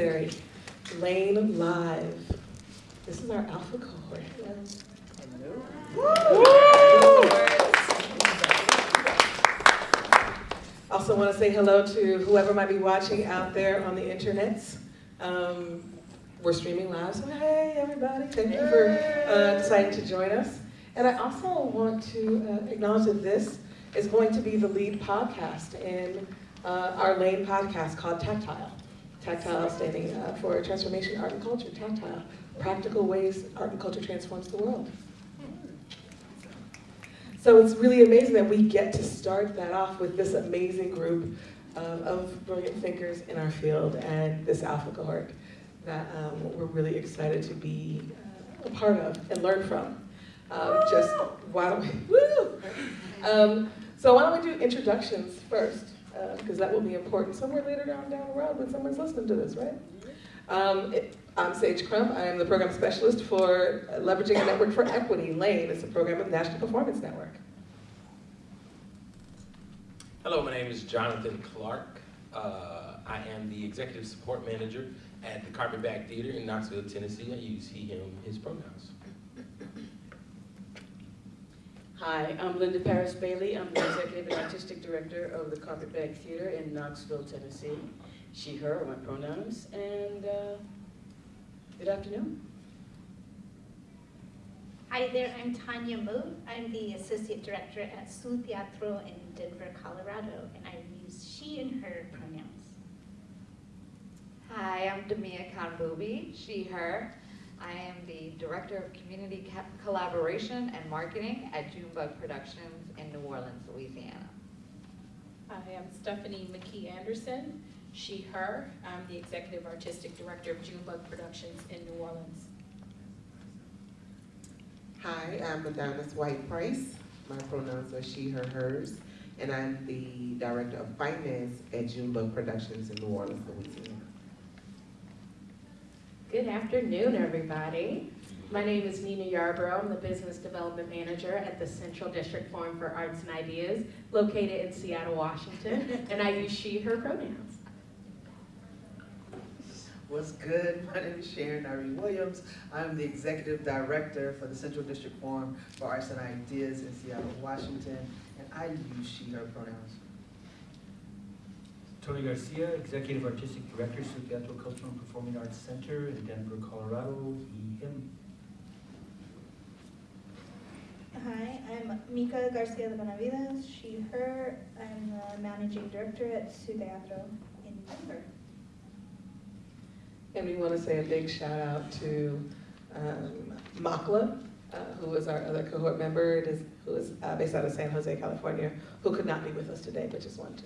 necessary. Lane Live. This is our alpha cohort. Also want to say hello to whoever might be watching out there on the internets. Um, we're streaming live, so hey everybody, thank you for uh, deciding to join us. And I also want to uh, acknowledge that this is going to be the lead podcast in uh, our Lane podcast called Tactile. Tactile standing uh, for Transformation Art and Culture, Tactile, practical ways art and culture transforms the world. So it's really amazing that we get to start that off with this amazing group um, of brilliant thinkers in our field and this alpha cohort that um, we're really excited to be uh, a part of and learn from. Um, just why don't we! Um, so why don't we do introductions first, because uh, that will be important somewhere later down, down the road when someone's listening to this, right? Um, it, I'm Sage Crump. I am the program specialist for Leveraging a Network for Equity. LANE It's a program of the National Performance Network. Hello, my name is Jonathan Clark. Uh, I am the executive support manager at the Carpetbag Theater in Knoxville, Tennessee. I use he, him, his pronouns. Hi, I'm Linda Paris Bailey. I'm the executive and artistic director of the Carpetbag Theater in Knoxville, Tennessee. She, her are my pronouns, and uh, good afternoon. Hi there, I'm Tanya Mu. I'm the associate director at Su Teatro in Denver, Colorado, and I use she and her pronouns. Hi, I'm Damia Khanboubi, she, her. I am the Director of Community Collaboration and Marketing at Junebug Productions in New Orleans, Louisiana. I am Stephanie McKee Anderson, she, her. I'm the Executive Artistic Director of Junebug Productions in New Orleans. Hi, I'm Adonis White Price. My pronouns are she, her, hers. And I'm the Director of Finance at Junebug Productions in New Orleans, Louisiana. Good afternoon, everybody. My name is Nina Yarbrough. I'm the Business Development Manager at the Central District Forum for Arts and Ideas, located in Seattle, Washington, and I use she, her pronouns. What's good? My name is Sharon Irene Williams. I'm the Executive Director for the Central District Forum for Arts and Ideas in Seattle, Washington, and I use she, her pronouns. Tony Garcia, Executive Artistic Director, Su Teatro Cultural and Performing Arts Center in Denver, Colorado, he, him. Hi, I'm Mika Garcia de Benavides, she, her. I'm the Managing Director at Su Teatro in Denver. And we want to say a big shout out to um, MACLA, uh, who is our other cohort member, it is, who is uh, based out of San Jose, California, who could not be with us today, but just wanted to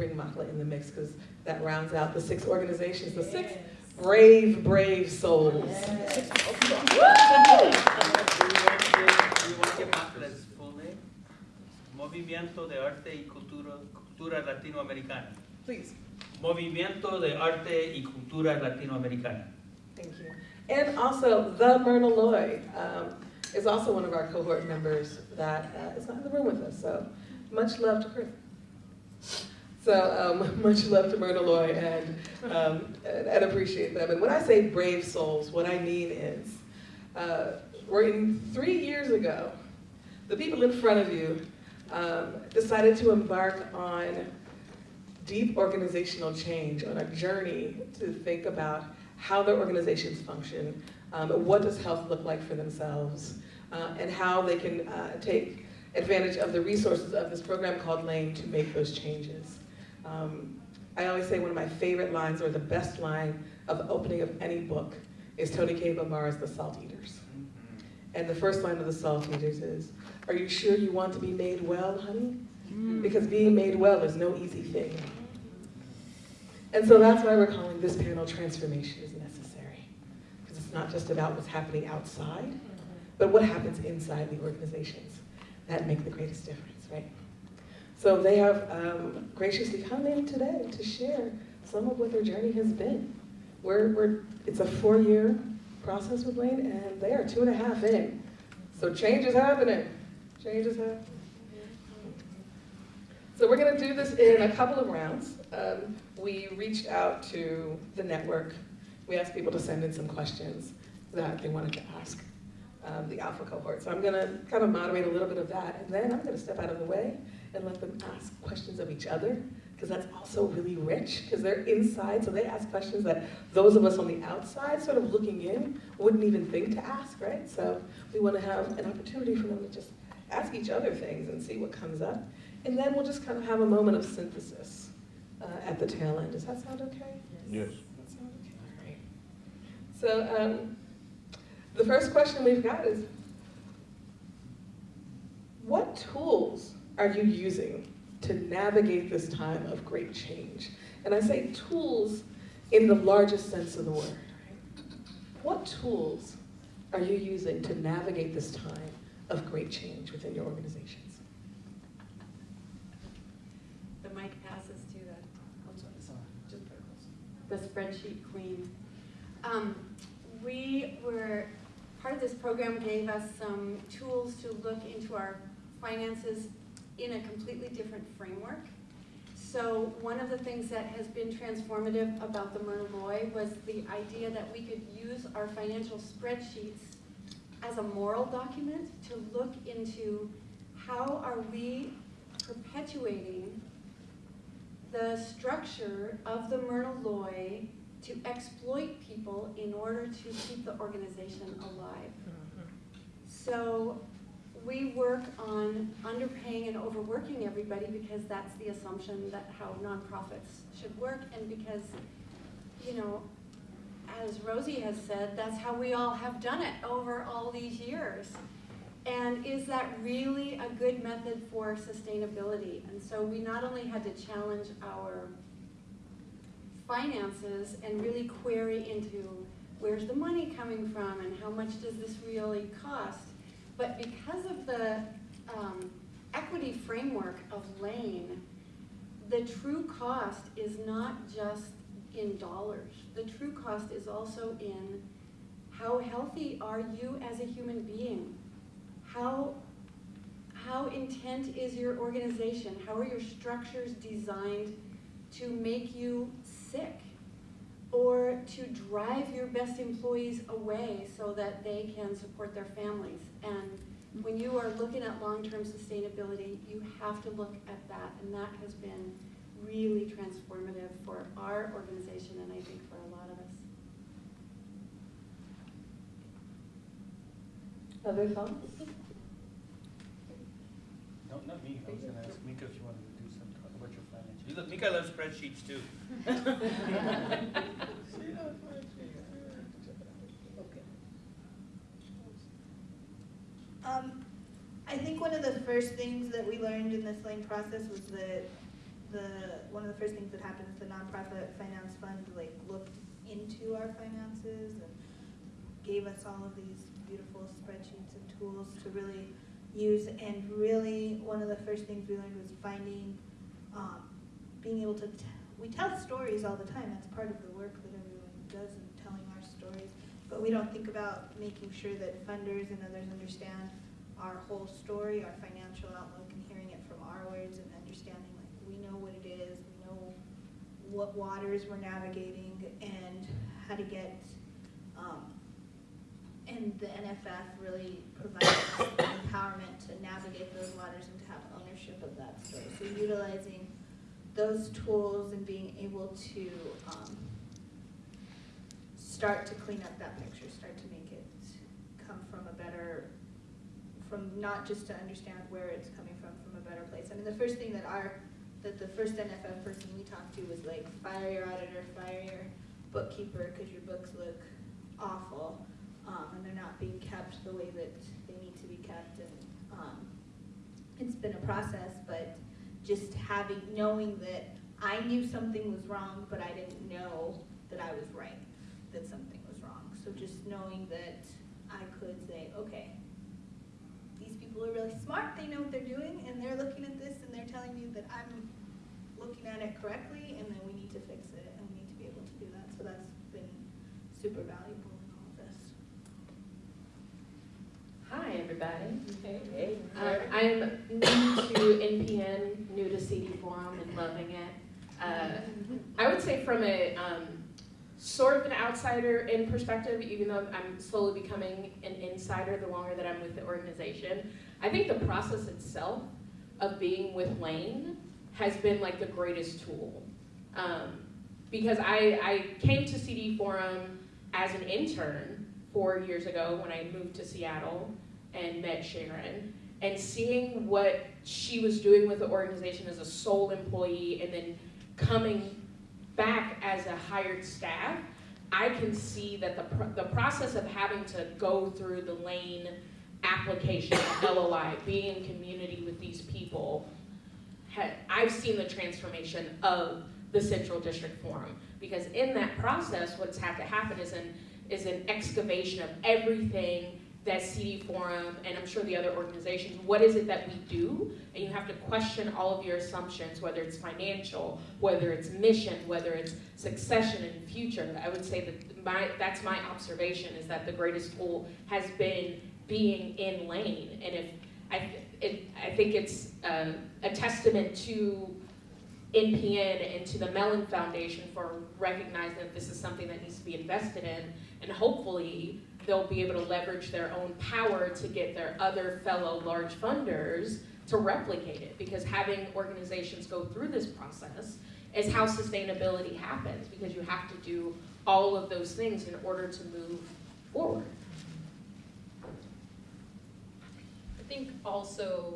bring MACLA in the mix because that rounds out the six organizations, the six brave, brave souls. Yes. MACLA's full name? Movimiento de Arte y Cultura, Cultura Latinoamericana. Please. Movimiento de Arte y Cultura Latinoamericana. Thank you. And also, the Myrna Loy um, is also one of our cohort members that uh, is not in the room with us. So much love to her. So um, much love to Myrna Loy and, um, and, and, appreciate them. And when I say brave souls, what I mean is, uh, working three years ago, the people in front of you um, decided to embark on deep organizational change, on a journey to think about how their organizations function, um, what does health look like for themselves, uh, and how they can uh, take advantage of the resources of this program called LANE to make those changes. Um, I always say one of my favorite lines, or the best line of the opening of any book, is Toni Cade Bambara's The Salt Eaters. And the first line of The Salt Eaters is, are you sure you want to be made well, honey? Because being made well is no easy thing. And so that's why we're calling this panel Transformation is Necessary. Because it's not just about what's happening outside, but what happens inside the organizations that make the greatest difference, right? So they have um, graciously come in today to share some of what their journey has been. We're, we're, it's a four-year process with LANE, and they are two and a half in. So change is happening. Change is happening. So we're going to do this in a couple of rounds. Um, we reached out to the network. We asked people to send in some questions that they wanted to ask um, the alpha cohort. So I'm gonna kind of moderate a little bit of that, and then I'm gonna step out of the way and let them ask questions of each other, because that's also really rich, because they're inside, so they ask questions that those of us on the outside, sort of looking in, wouldn't even think to ask, right? So we want to have an opportunity for them to just ask each other things and see what comes up. And then we'll just kind of have a moment of synthesis uh, at the tail end. Does that sound okay? Yes. That sound okay? All right. So um, the first question we've got is, what tools are you using to navigate this time of great change? And I say tools in the largest sense of the word. Right? What tools are you using to navigate this time of great change within your organizations? The mic passes to the I'm sorry, it's. Just very close. the spreadsheet queen. Um, we were, part of this program gave us some tools to look into our finances in a completely different framework. So one of the things that has been transformative about the Myrna Loy was the idea that we could use our financial spreadsheets as a moral document to look into how are we perpetuating the structure of the Myrna Loy to exploit people in order to keep the organization alive. Mm-hmm. So we work on underpaying and overworking everybody because that's the assumption that how nonprofits should work and because, you know, as Rosie has said, that's how we all have done it over all these years. And is that really a good method for sustainability? And so we not only had to challenge our finances and really query into where's the money coming from and how much does this really cost, but because of the um, equity framework of Lane, the true cost is not just in dollars. The true cost is also in how healthy are you as a human being? How, how intent is your organization? How are your structures designed to make you sick? Or to drive your best employees away so that they can support their families? And when you are looking at long-term sustainability, you have to look at that, and that has been really transformative for our organization and I think for a lot of us. Other thoughts? No, not me, I was gonna ask Mika if she wanted to do some, talk about your finances. You look, Mika loves spreadsheets too. Um, I think one of the first things that we learned in this lane process was that the, one of the first things that happened is the nonprofit finance fund like looked into our finances and gave us all of these beautiful spreadsheets and tools to really use. And really, one of the first things we learned was finding, um, being able to, we tell stories all the time. That's part of the work that everyone does in telling our stories. But we don't think about making sure that funders and others understand our whole story, our financial outlook, and hearing it from our words and understanding like we know what it is, we know what waters we're navigating and how to get, um, and the NFF really provides empowerment to navigate those waters and to have ownership of that story. So utilizing those tools and being able to, um, start to clean up that picture, start to make it come from a better, from not just to understand where it's coming from, from a better place. I mean, the first thing that our, that the first NFF person we talked to was like, fire your auditor, fire your bookkeeper, because your books look awful, um, and they're not being kept the way that they need to be kept, and, um, it's been a process, but just having, knowing that I knew something was wrong, but I didn't know that I was right that something was wrong. So just knowing that I could say, okay, these people are really smart, they know what they're doing, and they're looking at this and they're telling me that I'm looking at it correctly, and then we need to fix it, and we need to be able to do that. So that's been super valuable in all of this. Hi, everybody. Hey. Um, I'm new to NPN, new to CD Forum and loving it. Uh, I would say from a um, sort of an outsider in perspective, even though I'm slowly becoming an insider the longer that I'm with the organization, I think the process itself of being with Lane has been like the greatest tool. Um, because I, I came to CD Forum as an intern four years ago when I moved to Seattle and met Sharon, and seeing what she was doing with the organization as a sole employee and then coming back as a hired staff, I can see that the, pr- the process of having to go through the lane application, LOI, being in community with these people, ha- I've seen the transformation of the Central District Forum. Because in that process, what's had to happen is an, is an excavation of everything that CD Forum, and I'm sure the other organizations, what is it that we do? And you have to question all of your assumptions, whether it's financial, whether it's mission, whether it's succession and future. I would say that my, that's my observation, is that the greatest tool has been being in lane. And if, I, it, I think it's uh, a testament to NPN and to the Mellon Foundation for recognizing that this is something that needs to be invested in, and hopefully they'll be able to leverage their own power to get their other fellow large funders to replicate it. Because having organizations go through this process is how sustainability happens, because you have to do all of those things in order to move forward. I think also,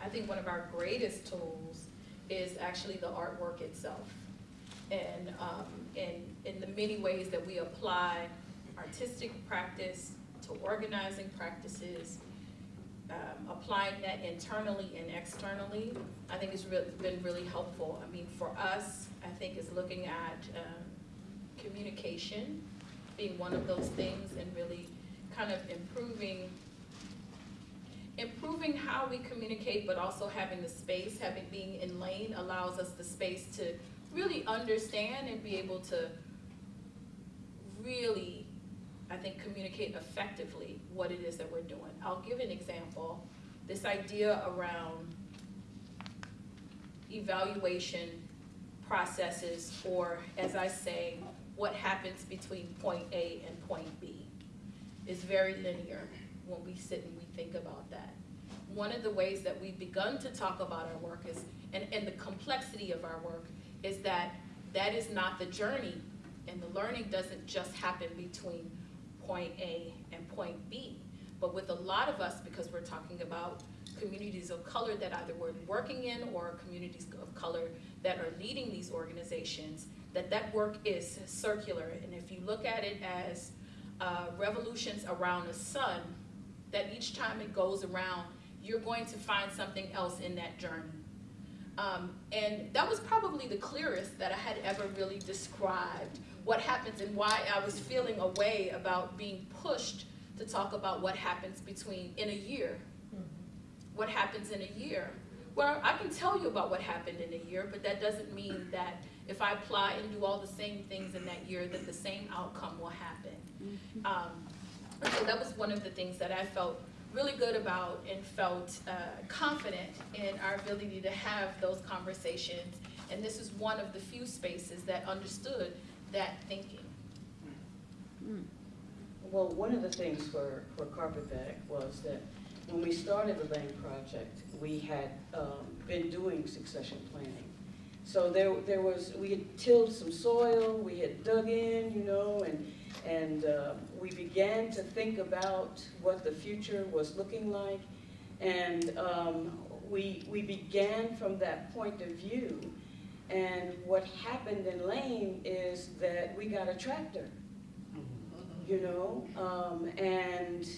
I think one of our greatest tools is actually the artwork itself. And um, in, in the many ways that we apply artistic practice to organizing practices, um, applying that internally and externally, I think has really, been really helpful. I mean, for us, I think is looking at um, communication being one of those things and really kind of improving improving how we communicate, but also having the space, having being in lane allows us the space to really understand and be able to really, I think, communicate effectively what it is that we're doing. I'll give an example. This idea around evaluation processes, or as I say, what happens between point A and point B is very linear when we sit and we think about that. One of the ways that we've begun to talk about our work is, and, and the complexity of our work, is that that is not the journey, and the learning doesn't just happen between point A and point B. But with a lot of us, because we're talking about communities of color that either we're working in or communities of color that are leading these organizations, that that work is circular. And if you look at it as uh, revolutions around the sun, that each time it goes around, you're going to find something else in that journey. Um, and that was probably the clearest that I had ever really described what happens and why I was feeling a way about being pushed to talk about what happens between, in a year. What happens in a year. Well, I can tell you about what happened in a year, but that doesn't mean that if I apply and do all the same things in that year, that the same outcome will happen. Um, so that was one of the things that I felt really good about and felt uh, confident in our ability to have those conversations. And this is one of the few spaces that understood that thinking. Well, one of the things for, for Carpetbag was that when we started the Lane Project, we had um, been doing succession planning. So there, there was, we had tilled some soil, we had dug in, you know, and, and uh, we began to think about what the future was looking like. And um, we, we began from that point of view. And what happened in Lane is that we got a tractor you know, um, and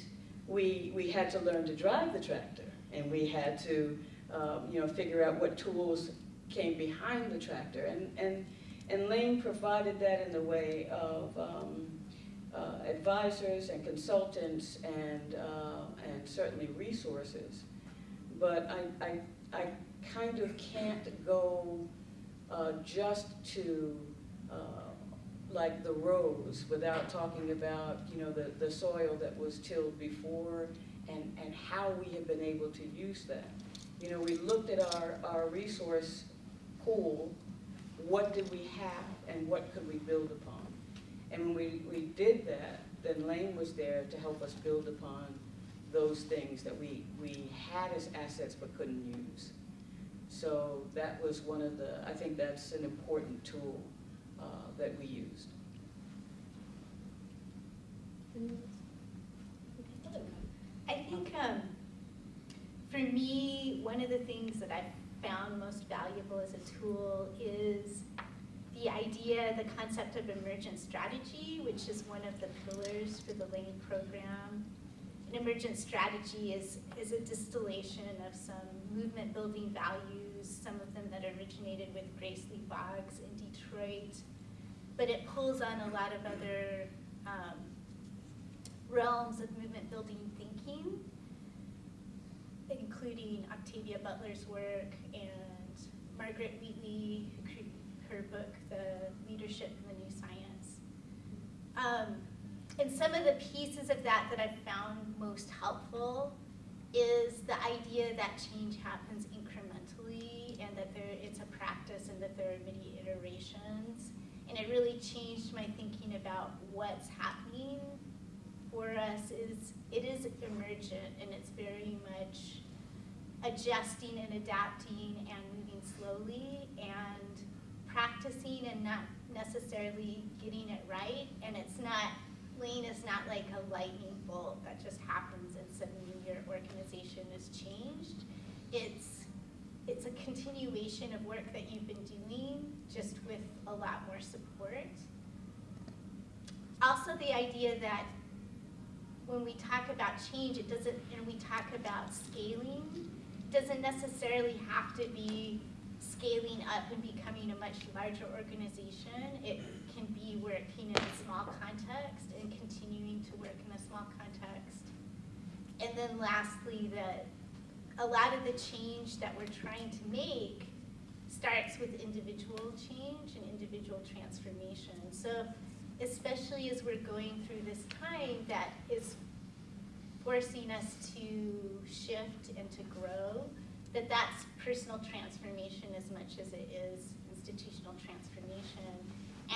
we, we had to learn to drive the tractor, and we had to, um, you know, figure out what tools came behind the tractor, and, and, and Lane provided that in the way of um, uh, advisors and consultants and, uh, and certainly resources. But I, I, I kind of can't go uh, just to uh, like the rows without talking about, you know, the, the soil that was tilled before and, and how we have been able to use that. You know, we looked at our, our resource pool what did we have and what could we build upon? And when we, we did that, then Lane was there to help us build upon those things that we, we had as assets but couldn't use. So that was one of the, I think that's an important tool uh, that we used. I think, um, for me, one of the things that I've found most valuable as a tool is the idea, the concept of emergent strategy, which is one of the pillars for the Lane program. An emergent strategy is, is a distillation of some movement building values, some of them that originated with Grace Lee Boggs in Detroit. But it pulls on a lot of other um, realms of movement building thinking, including Octavia Butler's work and Margaret Wheatley, her book, The Leadership in the New Science. Um, and some of the pieces of that that I've found most helpful is the idea that change happens incrementally and that there, it's a practice and that there are many iterations. And it really changed my thinking about what's happening for us is, it is emergent and it's very much adjusting and adapting and moving slowly and practicing and not necessarily getting it right. And it's not, Lane is not like a lightning bolt that just happens and suddenly your organization is changed. It's, it's a continuation of work that you've been doing, just with a lot more support. Also the idea that when we talk about change, it doesn't, and we talk about scaling, doesn't necessarily have to be scaling up and becoming a much larger organization. It can be working in a small context and continuing to work in a small context. And then lastly, that a lot of the change that we're trying to make starts with individual change and individual transformation. So especially as we're going through this time that is forcing us to shift and to grow, that that's personal transformation as much as it is institutional transformation.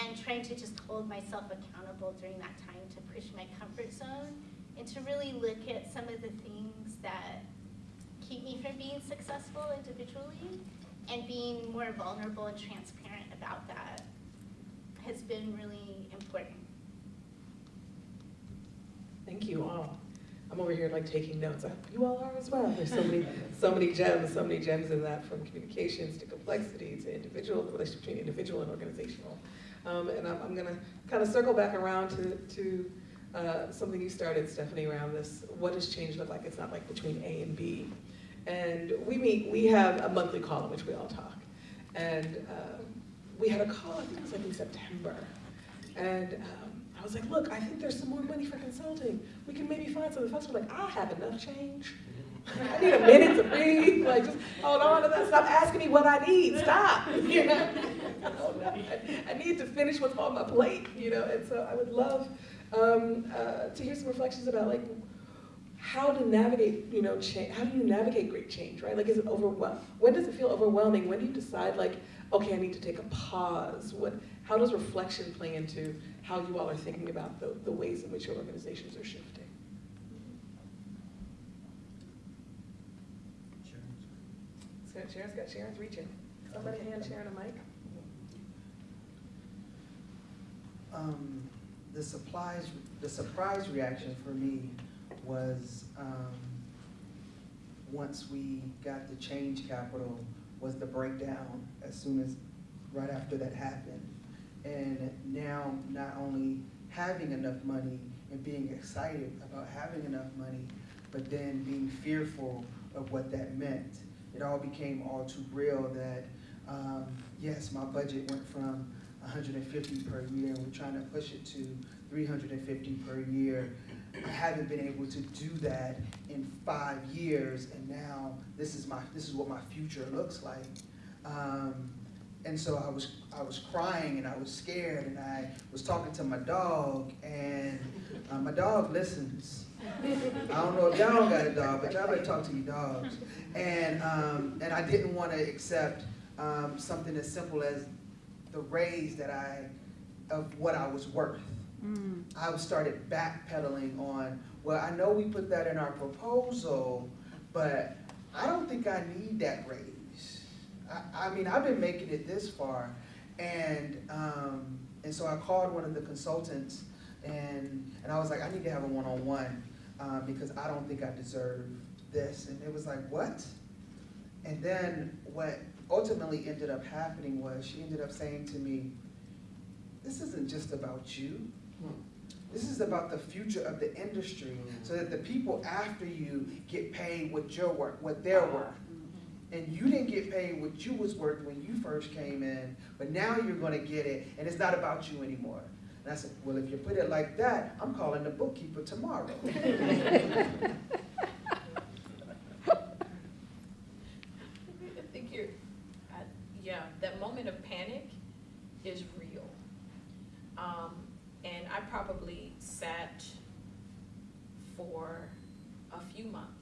And trying to just hold myself accountable during that time to push my comfort zone and to really look at some of the things that keep me from being successful individually and being more vulnerable and transparent about that has been really important. Thank you all. I'm over here like taking notes. I hope you all are as well. There's so many, so many gems, so many gems in that from communications to complexity to individual, the relationship between individual and organizational. Um, and I'm, I'm gonna kind of circle back around to, to uh, something you started, Stephanie, around this. What does change look like? It's not like between A and B. And we meet, we have a monthly call in which we all talk. And um, we had a call, I think it was like in September. And um, was like, look, I think there's some more money for consulting. We can maybe find some. The folks were like, I have enough change. I need a minute to breathe. Like, just hold on to that. Stop asking me what I need. Stop. You know? I need to finish what's on my plate. You know. And so I would love um, uh, to hear some reflections about like how to navigate. You know, change. How do you navigate great change? Right? Like, is it overwhelming? When does it feel overwhelming? When do you decide like, okay, I need to take a pause? What? How does reflection play into how you all are thinking about the, the ways in which your organizations are shifting? Sharon's- Sharon's got Sharon's reaching. Somebody hand Sharon a mic. Um, the supplies, the surprise reaction for me was, um, once we got the change capital, was the breakdown as soon as, right after that happened. And now, not only having enough money and being excited about having enough money, but then being fearful of what that meant. It all became all too real that, um, yes, my budget went from 150 per year, and we're trying to push it to 350 per year. I haven't been able to do that in five years, and now this is my this is what my future looks like. Um, and so I was I was crying and I was scared, and I was talking to my dog, and uh, my dog listens. I don't know if y'all got a dog, but y'all better talk to your dogs. And um, and I didn't want to accept um, something as simple as the raise that I, of what I was worth. I started backpedaling on, well, I know we put that in our proposal, but I don't think I need that raise. I, I mean, I've been making it this far, and, um, and so I called one of the consultants, and, and I was like, I need to have a one-on-one, um, because I don't think I deserve this, and it was like, what? And then what ultimately ended up happening was, she ended up saying to me, this isn't just about you. This is about the future of the industry, so that the people after you get paid with your work, what they're worth. And you didn't get paid what you was worth when you first came in, but now you're gonna get it, and it's not about you anymore. And I said, well, if you put it like that, I'm calling the bookkeeper tomorrow. I think you're, I, yeah, that moment of panic is real. Um, and I probably sat for a few months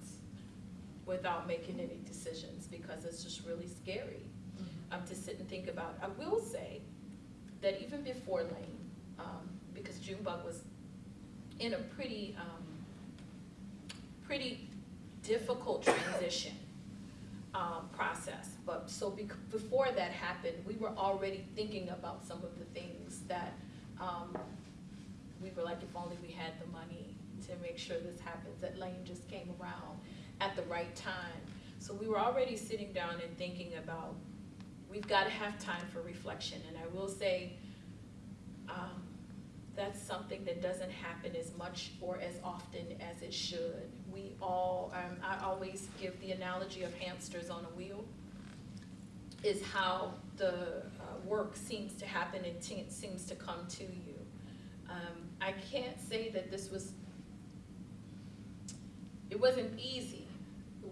without making any decisions because it's just really scary um, to sit and think about. I will say that even before Lane, um, because Junebug was in a pretty, um, pretty difficult transition um, process. But so bec- before that happened, we were already thinking about some of the things that um, we were like, if only we had the money to make sure this happens. That lane just came around at the right time. So we were already sitting down and thinking about, we've got to have time for reflection. And I will say, um, that's something that doesn't happen as much or as often as it should. We all, um, I always give the analogy of hamsters on a wheel, is how the uh, work seems to happen and seems to come to you. Um, I can't say that this was, it wasn't easy.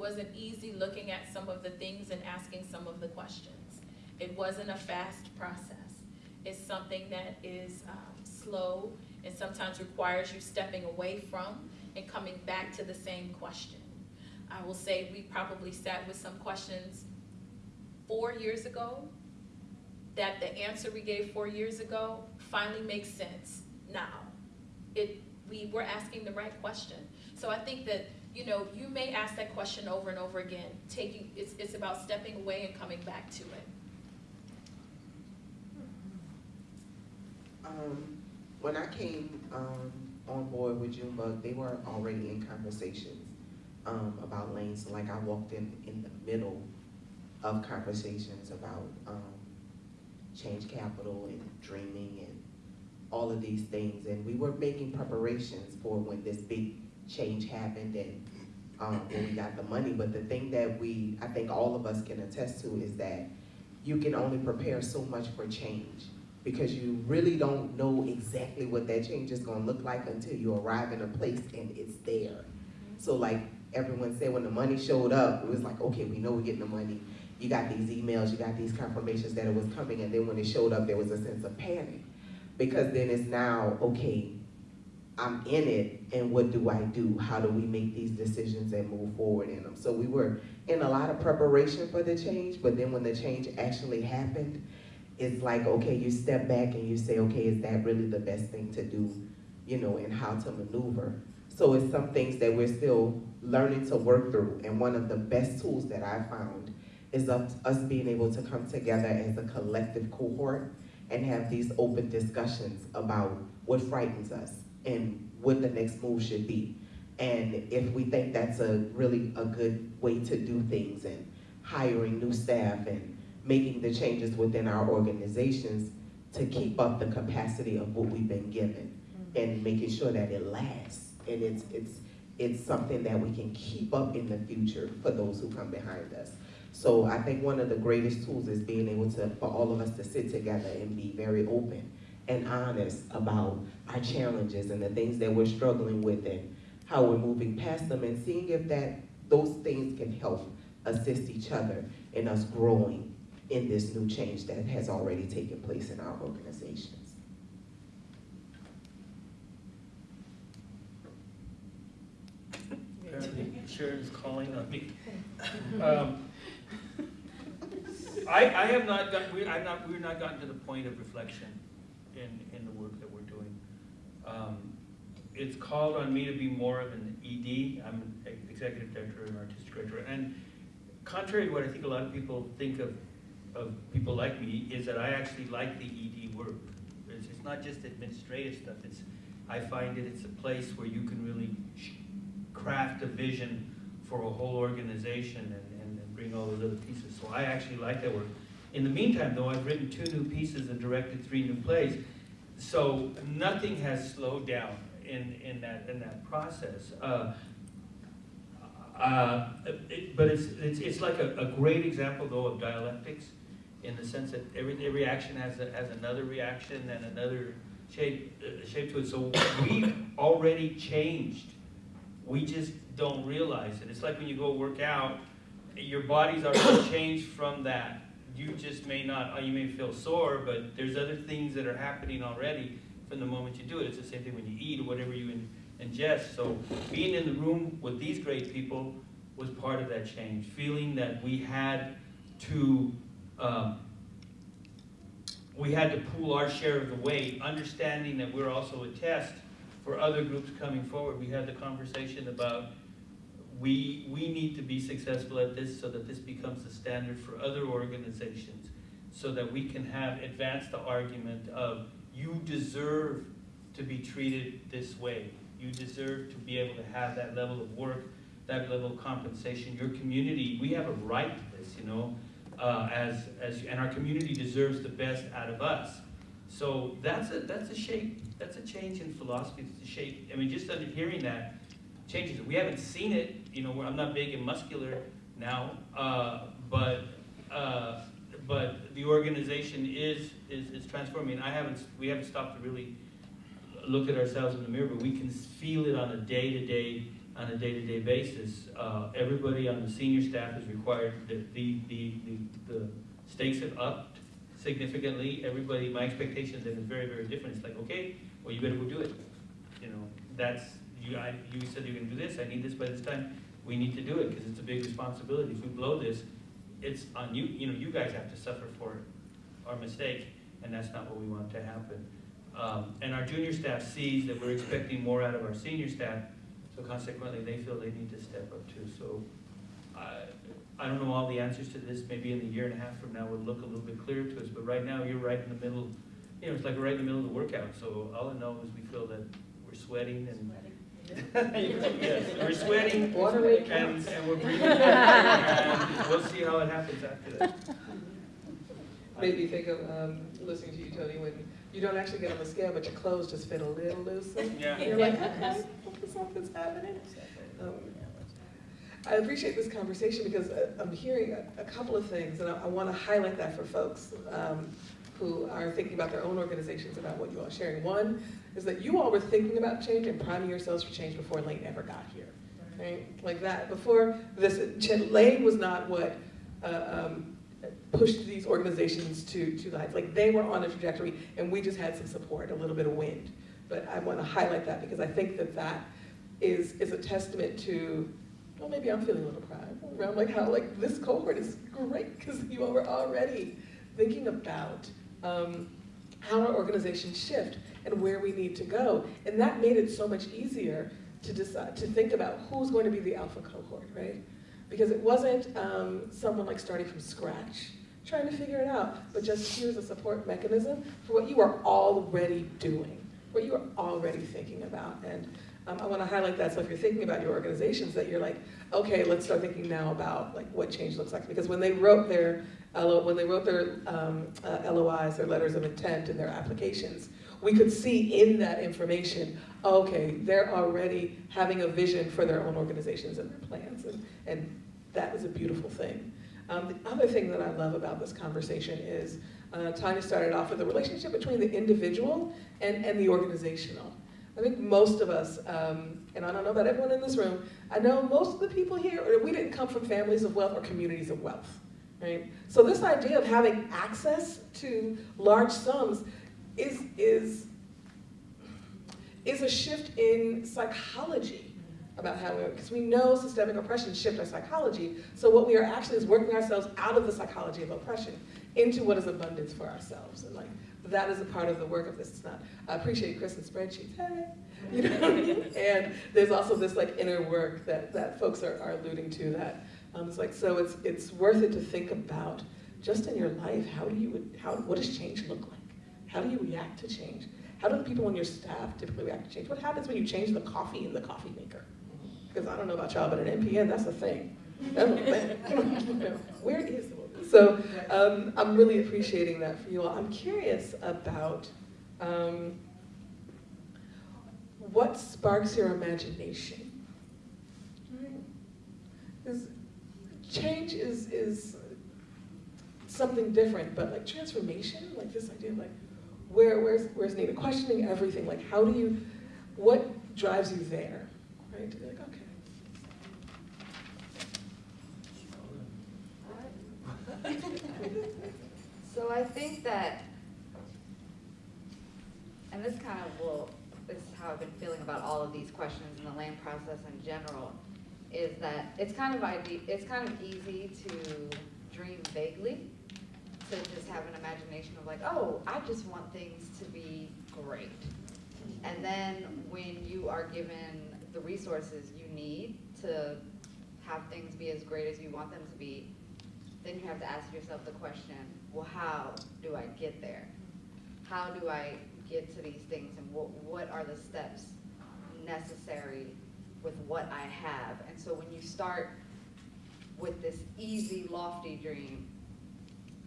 Wasn't easy looking at some of the things and asking some of the questions. It wasn't a fast process. It's something that is um, slow and sometimes requires you stepping away from and coming back to the same question. I will say we probably sat with some questions four years ago that the answer we gave four years ago finally makes sense now. It, we were asking the right question. So I think that, you know, you may ask that question over and over again, taking, it's, it's about stepping away and coming back to it. Um, when I came, um, on board with Junebug, they were already in conversations, um, about lanes. Like I walked in, in the middle of conversations about, um, change capital and dreaming and all of these things. And we were making preparations for when this big change happened and, um, when we got the money. But the thing that we, I think all of us can attest to is that you can only prepare so much for change because you really don't know exactly what that change is gonna look like until you arrive in a place and it's there. So like everyone said, when the money showed up, it was like, okay, we know we're getting the money. You got these emails, you got these confirmations that it was coming, and then when it showed up, there was a sense of panic. Because then it's now, okay, I'm in it, and what do I do? How do we make these decisions and move forward in them? So we were in a lot of preparation for the change, but then when the change actually happened, it's like, okay, you step back and you say, okay, is that really the best thing to do, you know, and how to maneuver? So it's some things that we're still learning to work through, and one of the best tools that I found is us being able to come together as a collective cohort and have these open discussions about what frightens us and what the next move should be. And if we think that's a really a good way to do things and hiring new staff and making the changes within our organizations to keep up the capacity of what we've been given mm-hmm. and making sure that it lasts and it's it's it's something that we can keep up in the future for those who come behind us. So I think one of the greatest tools is being able to for all of us to sit together and be very open and honest about our challenges and the things that we're struggling with and how we're moving past them and seeing if that those things can help assist each other in us growing in this new change that has already taken place in our organizations. Apparently Sharon's calling on me. Um, I, I have not got, we, I've not, we've not gotten to the point of reflection in, in the work that we're doing. Um, It's called on me to be more of an ED, I'm an executive director and artistic director, and contrary to what I think a lot of people think of, of people like me, is that I actually like the ED work. It's, it's not just administrative stuff, it's, I find that it's a place where you can really craft a vision for a whole organization and, and, and bring all those other pieces. So I actually like that work. In the meantime, though, I've written two new pieces and directed three new plays. So nothing has slowed down in, in that, in that process. Uh, uh, it- But it's, it's, it's like a, a great example, though, of dialectics, in the sense that every, every action has, a- has another reaction and another shape, uh, shape to it. So we've already changed. We just don't realize it. It's like when you go work out, your body's already changed from that. You just may not, uh, you may feel sore, but there's other things that are happening already from the moment you do it. It's the same thing when you eat or whatever you in, ingest. So being in the room with these great people was part of that change. Feeling that we had to, um, we had to pool our share of the weight, understanding that we're also a test for other groups coming forward. We had the conversation about we, we need to be successful at this so that this becomes the standard for other organizations, so that we can have advanced the argument of you deserve to be treated this way. You deserve to be able to have that level of work, that level of compensation. Your community, we have a right to this, you know, uh, as, as, and our community deserves the best out of us. So that's a, that's a shape, that's a change in philosophy, it's a shape, I mean, just under hearing that changes it. We haven't seen it, you know, I'm not big and muscular now, uh, but, uh, but the organization is, is, is transforming. I haven't, we haven't stopped to really look at ourselves in the mirror, but we can feel it on a day-to-day, on a day-to-day basis. Uh, everybody on the senior staff is required, the, the, the, the, the stakes have upped significantly. Everybody, my expectations have been very, very different. It's like, okay, well, you better go do it. You know, that's, you, I, you said you're gonna do this, I need this by this time. We need to do it, because it's a big responsibility. If we blow this, it's on you, you know, you guys have to suffer for our mistake, and that's not what we want to happen. Um, and our junior staff sees that we're expecting more out of our senior staff, so consequently, they feel they need to step up too. So, I, I don't know all the answers to this, maybe in a year and a half from now, it will look a little bit clearer to us, but right now, you're right in the middle, you know, it's like we're right in the middle of the workout, so all I know is we feel that we're sweating and. Yes, we're sweating and, and we're breathing, and we'll see how it happens after that. Made me think of, um, listening to you, Tony, when you don't actually get on the scale, but your clothes just fit a little looser. Yeah. You're like, okay, something's happening. Um, I appreciate this conversation because uh, I'm hearing a, a couple of things, and I, I want to highlight that for folks um, who are thinking about their own organizations about what you all are sharing. One is that you all were thinking about change and priming yourselves for change before Lane ever got here, right? Like that. Before this, Lane was not what uh, um, pushed these organizations to to life. Like they were on a trajectory, and we just had some support, a little bit of wind. But I want to highlight that because I think that that is is a testament to well, maybe I'm feeling a little pride around like how like this cohort is great because you all were already thinking about um, how our organizations shift and where we need to go, and that made it so much easier to decide to think about who's going to be the alpha cohort, right? Because it wasn't um, someone like starting from scratch trying to figure it out, but just here's a support mechanism for what you are already doing, what you are already thinking about, and um, I want to highlight that. So if you're thinking about your organizations, that you're like, okay, let's start thinking now about like what change looks like. Because when they wrote their when they wrote their um, uh, LOIs, their letters of intent, and their applications, we could see in that information, okay, they're already having a vision for their own organizations and their plans, and, and that is a beautiful thing. Um, the other thing that I love about this conversation is uh, Tanya started off with the relationship between the individual and, and the organizational. I think most of us, um, and I don't know about everyone in this room, I know most of the people here, we didn't come from families of wealth or communities of wealth, right? So this idea of having access to large sums is, is, is a shift in psychology about how we, because we know systemic oppression shifts our psychology. So what we are actually is working ourselves out of the psychology of oppression into what is abundance for ourselves. And like, that is a part of the work of this. It's not, I appreciate Chris and spreadsheets, hey, you know? what I mean? and there's also this like inner work that, that folks are, are alluding to that, um, it's like, so it's, it's worth it to think about just in your life, how do you, would how, what does change look like? How do you react to change? How do the people on your staff typically react to change? What happens when you change the coffee in the coffee maker? Because I don't know about y'all, but an NPN, that's a thing. So um, I'm really appreciating that for you all. I'm curious about um, what sparks your imagination. Change is, is something different, but like transformation, like this idea of like, where, where's, where's needed? Questioning everything, like how do you, what drives you there, right? Be like, okay. So I think that, and this kind of will, this is how I've been feeling about all of these questions in the Lane process in general, is that it's kind of it's kind of easy to dream vaguely, to just have an imagination of like, oh, I just want things to be great. And then when you are given the resources you need to have things be as great as you want them to be, then you have to ask yourself the question, well, how do I get there? How do I get to these things and what, what are the steps necessary with what I have? And so when you start with this easy, lofty dream,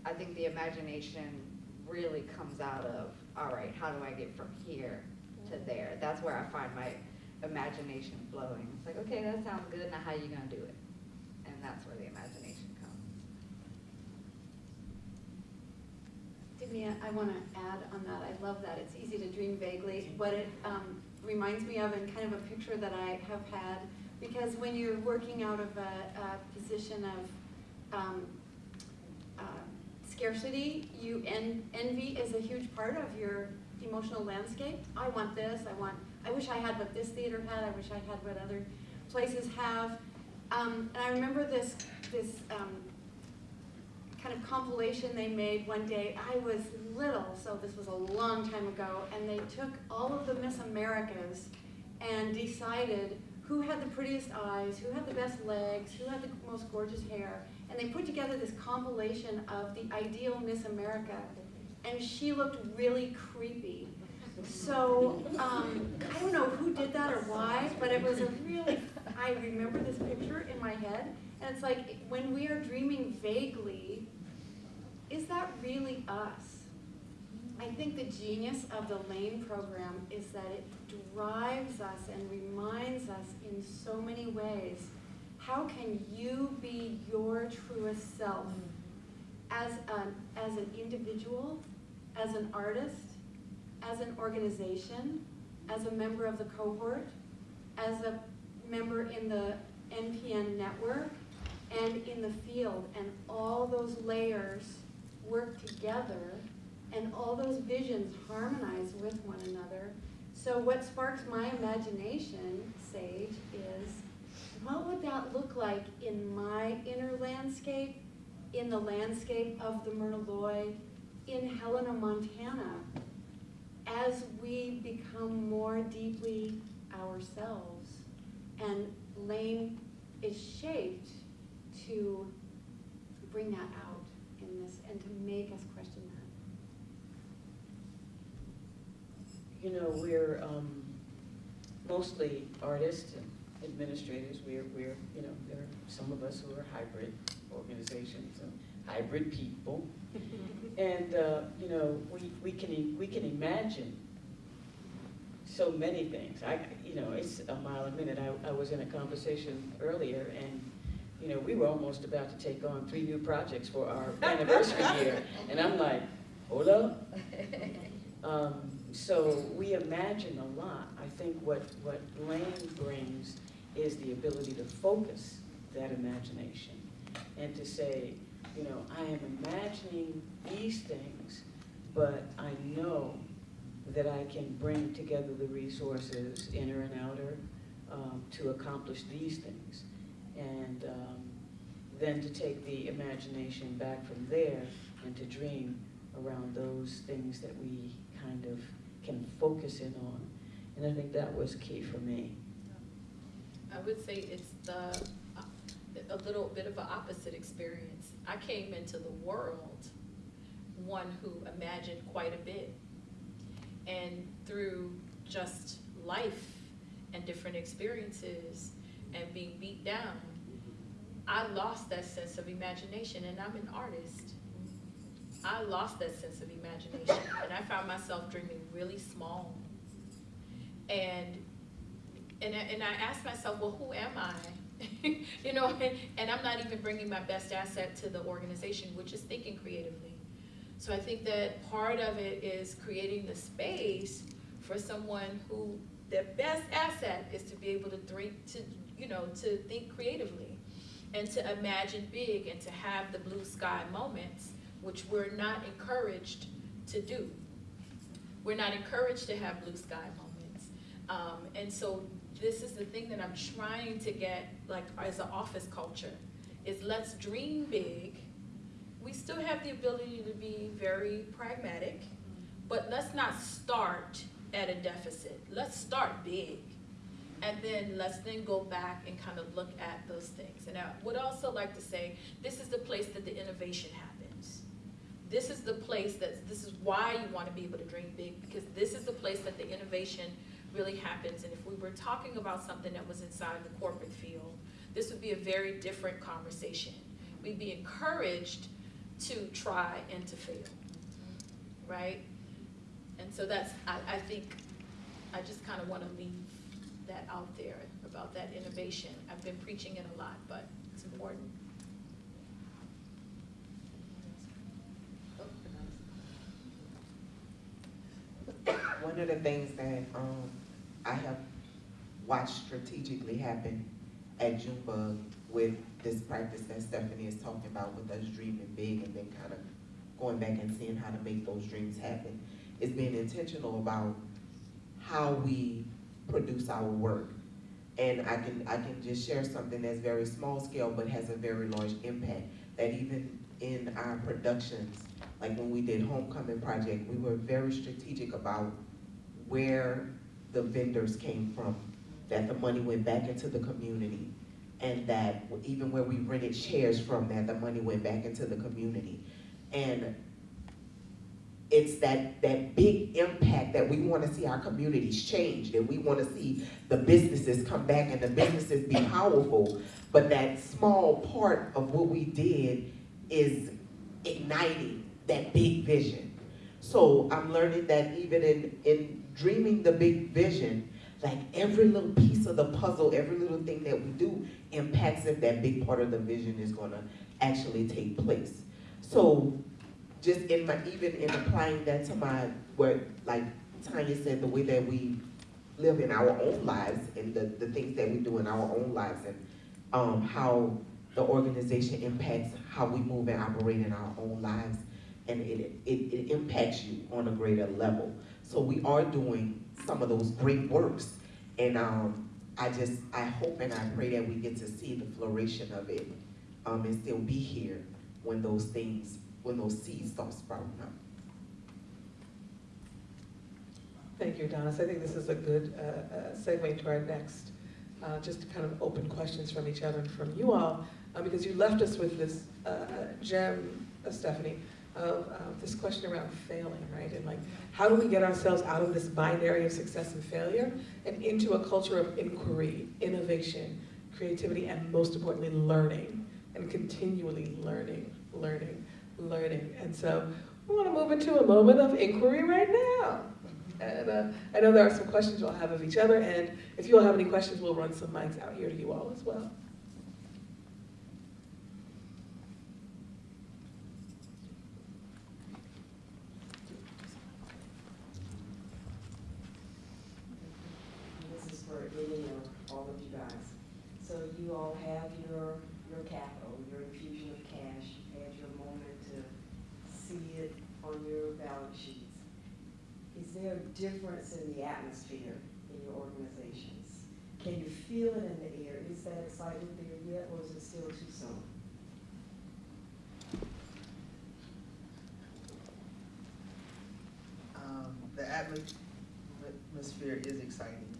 I think the imagination really comes out of, all right, how do I get from here to there? That's where I find my imagination flowing. It's like, okay, that sounds good, now how are you gonna do it? And that's where the imagination comes. Divya, I want to add on that. I love that. It's easy to dream vaguely. What it um, reminds me of, and kind of a picture that I have had, because when you're working out of a, a position of um, scarcity, you en- envy is a huge part of your emotional landscape. I want this. I want. I wish I had what this theater had. I wish I had what other places have. Um, and I remember this this. Um, kind of compilation they made one day. I was little, so this was a long time ago, and they took all of the Miss Americas and decided who had the prettiest eyes, who had the best legs, who had the most gorgeous hair, and they put together this compilation of the ideal Miss America, and she looked really creepy. So um, I don't know who did that or why, but it was a really, I remember this picture in my head, and it's like when we are dreaming vaguely, is that really us? I think the genius of the LANE program is that it drives us and reminds us in so many ways how can you be your truest self as an, as an individual, as an artist, as an organization, as a member of the cohort, as a member in the NPN network, and in the field, and all those layers work together, and all those visions harmonize with one another. So what sparks my imagination, Sage, is what would that look like in my inner landscape, in the landscape of the Myrna Loy, in Helena, Montana, as we become more deeply ourselves. And Lane is shaped to bring that out in this and to make us question that. You know, we're um, mostly artists and administrators. We're, we're, you know, there are some of us who are hybrid organizations and hybrid people. and, uh, you know, we, we, can, we can imagine so many things. I, you know, it's a mile a minute. I, I was in a conversation earlier and you know, we were almost about to take on three new projects for our anniversary year. And I'm like, hold up. Um, so we imagine a lot. I think what, what Lane brings is the ability to focus that imagination and to say, you know, I am imagining these things, but I know that I can bring together the resources, inner and outer, um, to accomplish these things. And um, then to take the imagination back from there and to dream around those things that we kind of can focus in on. And I think that was key for me. I would say it's the, a little bit of an opposite experience. I came into the world one who imagined quite a bit. And through just life and different experiences and being beat down, I lost that sense of imagination and I'm an artist. I lost that sense of imagination and I found myself dreaming really small. And and I, and I asked myself, well, who am I? you know, and, and I'm not even bringing my best asset to the organization, which is thinking creatively. So I think that part of it is creating the space for someone who their best asset is to be able to think, to you know, to think creatively, and to imagine big, and to have the blue sky moments, which we're not encouraged to do. We're not encouraged to have blue sky moments, um, and so this is the thing that I'm trying to get, like, as an office culture, is let's dream big. We still have the ability to be very pragmatic, but let's not start at a deficit. Let's start big. And then let's then go back and kind of look at those things. And I would also like to say, this is the place that the innovation happens. This is the place that, this is why you want to be able to dream big, because this is the place that the innovation really happens. And if we were talking about something that was inside the corporate field, this would be a very different conversation. We'd be encouraged to try and to fail, right? And so that's, I, I think, I just kind of want to leave that out there about that innovation. I've been preaching it a lot, but it's important. One of the things that, um, I have watched strategically happen at Junebug with this practice that Stephanie is talking about with us dreaming big and then kind of going back and seeing how to make those dreams happen is being intentional about how we produce our work. And I can, I can just share something that's very small scale but has a very large impact. That even in our productions, like when we did Homecoming Project, we were very strategic about where the vendors came from, that the money went back into the community, and that even where we rented chairs from, that the money went back into the community. And it's that, that big impact that we want to see our communities change, that we want to see the businesses come back and the businesses be powerful. But that small part of what we did is igniting that big vision. So I'm learning that even in, in dreaming the big vision, like every little piece of the puzzle, every little thing that we do impacts if that big part of the vision is gonna actually take place. So just in my, even in applying that to my, where, like Tanya said, the way that we live in our own lives and the, the things that we do in our own lives and um, how the organization impacts how we move and operate in our own lives and it, it, it impacts you on a greater level. So we are doing some of those great works. And um, I just, I hope and I pray that we get to see the flourishing of it um, and still be here when those things, when those seeds start sprouting up. Thank you, Adonis. I think this is a good uh, uh, segue to our next, uh, just kind of open questions from each other and from you all, uh, because you left us with this uh, gem, Stephanie, of uh, this question around failing, right? And like, how do we get ourselves out of this binary of success and failure and into a culture of inquiry, innovation, creativity, and most importantly, learning, and continually learning, learning, learning. And so we want to move into a moment of inquiry right now. And uh, I know there are some questions you'll have of each other, and if you all have any questions, we'll run some mics out here to you all as well. This is for any or all of you guys. So you all have your, your capital, your infusion of cash, you've had your moment to see it on your balance sheets. Is there a difference in the atmosphere in your organizations? Can you feel it in the air? Is that excitement there yet, or is it still too soon? Um, the atmosphere is exciting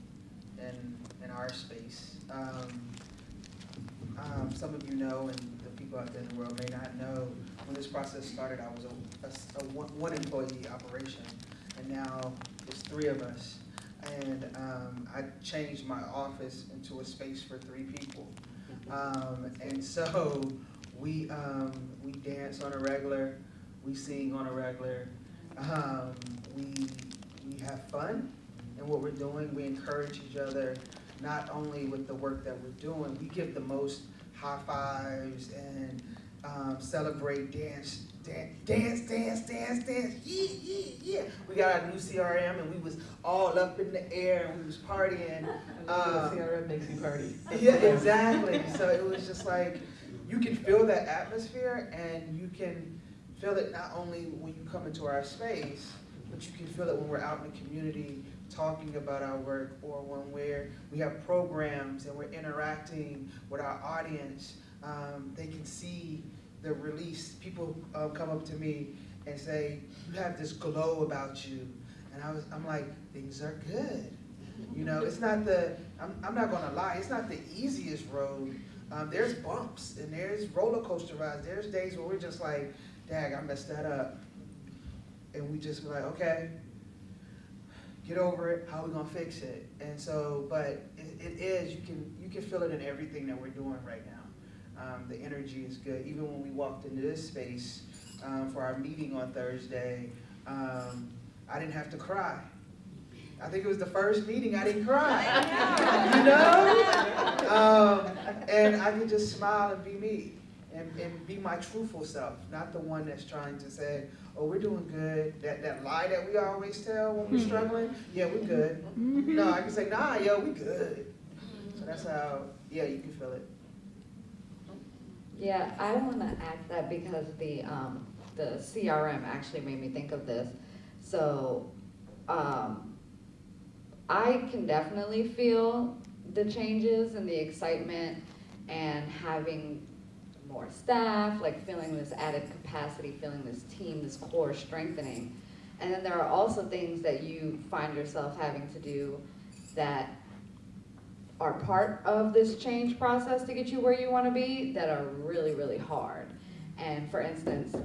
in, in our space. Um, um, some of you know, and the people out there in the world may not know, when this process started, I was a, a a one, one employee operation, and now it's three of us. And, um, I changed my office into a space for three people. Um, and so, we, um, we dance on a regular, we sing on a regular, um, we, we have fun in what we're doing. We encourage each other, not only with the work that we're doing, we give the most high fives and um, celebrate dance, dance, dance, dance, dance, dance, yeah, yeah, yeah. We got our new CRM and we was all up in the air and we was partying. Um, CRM makes you party. yeah, exactly. So it was just like, you can feel that atmosphere and you can feel it not only when you come into our space, but you can feel it when we're out in the community talking about our work or when we're, we have programs and we're interacting with our audience. Um, they can see the release. People uh, come up to me and say, you have this glow about you. And I was, I'm like, things are good. You know, it's not the, I'm, I'm not gonna lie, it's not the easiest road. Um, there's bumps and there's roller coaster rides. There's days where we're just like, dag, I messed that up. And we just be like, okay, get over it, how we gonna fix it? And so, but it, it is, you can, you can feel it in everything that we're doing right now. Um, the energy is good. Even when we walked into this space, um, for our meeting on Thursday, um, I didn't have to cry. I think it was the first meeting I didn't cry. you know? Um, and I could just smile and be me and, and be my truthful self, not the one that's trying to say, oh, we're doing good. That, that lie that we always tell when we're struggling, yeah, we're good. No, I can say, nah, yo, we good. So that's how, yeah, you can feel it. Yeah, I want to add that because the, um, the CRM actually made me think of this. So, um, I can definitely feel the changes and the excitement and having more staff, like feeling this added capacity, feeling this team, this core strengthening. And then there are also things that you find yourself having to do that are part of this change process to get you where you want to be that are really, really hard. And for instance,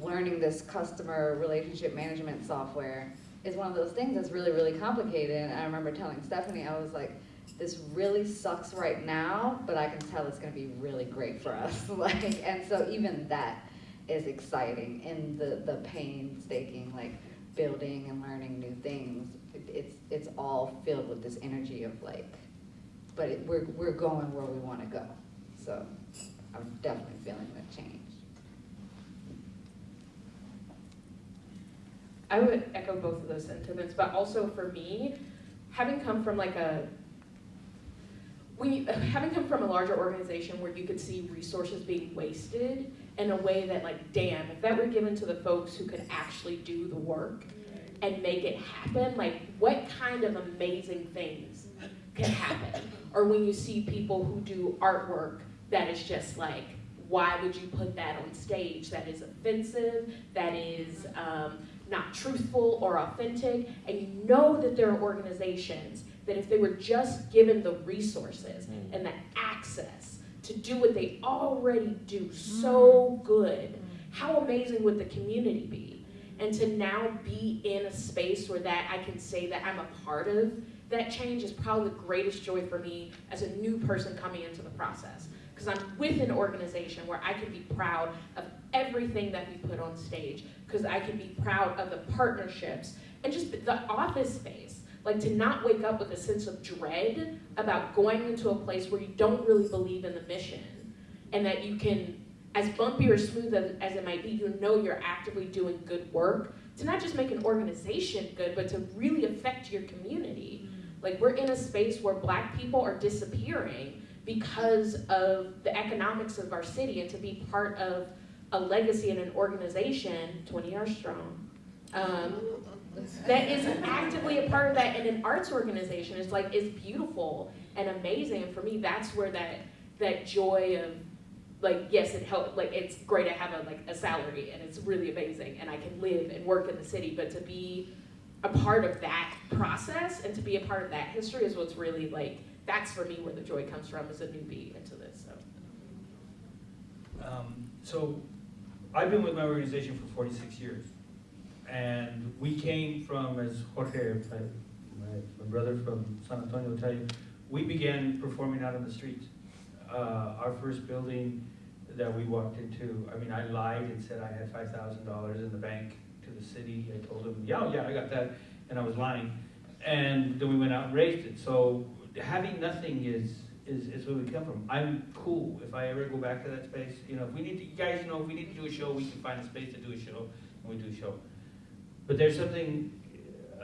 learning this customer relationship management software is one of those things that's really, really complicated. And I remember telling Stephanie, I was like, this really sucks right now, but I can tell it's going to be really great for us. like, and so even that is exciting in the the painstaking like building and learning new things. It, it's it's all filled with this energy of like, but it, we're we're going where we want to go. So I'm definitely feeling the change. I would echo both of those sentiments, but also for me, having come from like a when you, having come from a larger organization where you could see resources being wasted in a way that like, damn, if that were given to the folks who could actually do the work and make it happen, like what kind of amazing things can happen? Or when you see people who do artwork that is just like, why would you put that on stage? That is offensive, that is um, not truthful or authentic, and you know that there are organizations that if they were just given the resources and the access to do what they already do so good, how amazing would the community be? And to now be in a space where that I can say that I'm a part of that change is probably the greatest joy for me as a new person coming into the process. Because I'm with an organization where I can be proud of everything that we put on stage, because I can be proud of the partnerships and just the office space. Like to not wake up with a sense of dread about going into a place where you don't really believe in the mission and that you can, as bumpy or smooth as, as it might be, you know you're actively doing good work to not just make an organization good, but to really affect your community. Like we're in a space where black people are disappearing because of the economics of our city and to be part of a legacy and an organization, 20 years strong, um, that is actively a part of that in an arts organization. It's like it's beautiful and amazing. And for me, that's where that that joy of like yes, it helped. Like it's great to have a like a salary and it's really amazing, and I can live and work in the city. But to be a part of that process and to be a part of that history is what's really like that's for me where the joy comes from as a newbie into this. So. Um, So I've been with my organization for 46 years. And we came from, as Jorge, my, my brother from San Antonio will tell you, we began performing out on the streets. Uh, Our first building that we walked into, I mean, I lied and said I had $5,000 in the bank to the city. I told them, yeah, yeah, I got that, and I was lying. And then we went out and raised it. So having nothing is, is, is where we come from. I'm cool if I ever go back to that space. You know, if we need to, you guys know, if we need to do a show, we can find a space to do a show, and we do a show. But there's something,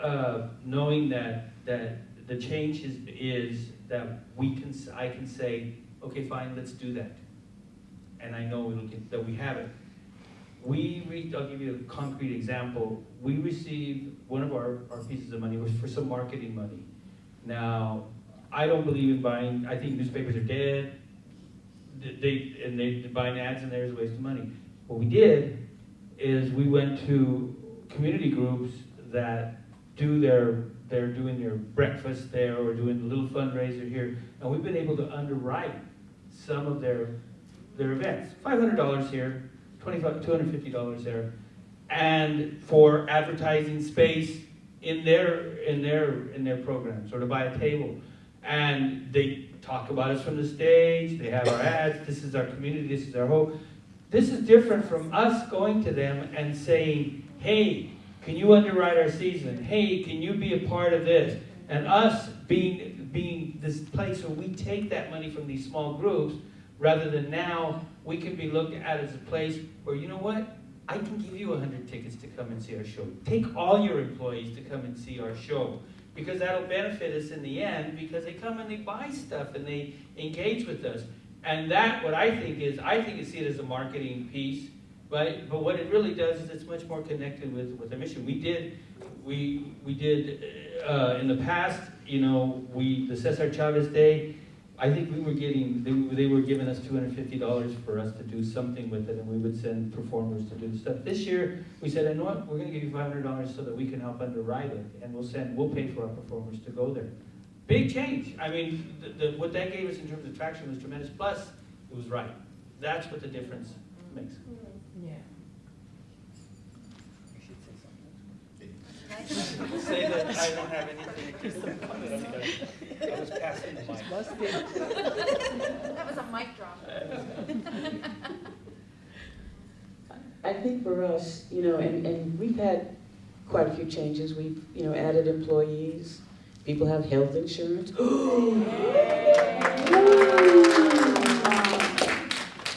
uh, knowing that, that the change is, is that we can, I can say, okay, fine, let's do that. And I know get, that we have it. We, re- I'll give you a concrete example. We received, one of our, our pieces of money was for some marketing money. Now, I don't believe in buying, I think newspapers are dead. They, and they, buying ads in there is a waste of money. What we did is we went to community groups that do their, they're doing their breakfast there or doing a little fundraiser here. And we've been able to underwrite some of their, their events. Five hundred dollars here, twenty-five, two hundred fifty dollars there. And for advertising space in their, in their, in their programs, or to buy a table. And they talk about us from the stage, they have our ads, this is our community, this is our hope. This is different from us going to them and saying, hey, can you underwrite our season? Hey, can you be a part of this? And us being, being this place where we take that money from these small groups, rather than now, we can be looked at as a place where, you know what? I can give you 100 tickets to come and see our show. Take all your employees to come and see our show. Because that'll benefit us in the end, because they come and they buy stuff and they engage with us. And that, what I think is, I think you see it as a marketing piece, but, but what it really does is it's much more connected with, with the mission. We did, we, we did, uh, in the past, you know, we, the Cesar Chavez Day, I think we were getting, they, they were giving us two hundred fifty dollars for us to do something with it, and we would send performers to do stuff. This year, we said, you know what, we're gonna give you five hundred dollars so that we can help underwrite it, and we'll send, we'll pay for our performers to go there. Big change, I mean, the, the, what that gave us in terms of traction was tremendous, plus, it was right. That's what the difference makes. Mm-hmm. Say that I don't have anything to comment on that. I was passing the mic. That was a mic drop. I think for us, you know, and, and we've had quite a few changes. We've, you know, added employees. People have health insurance.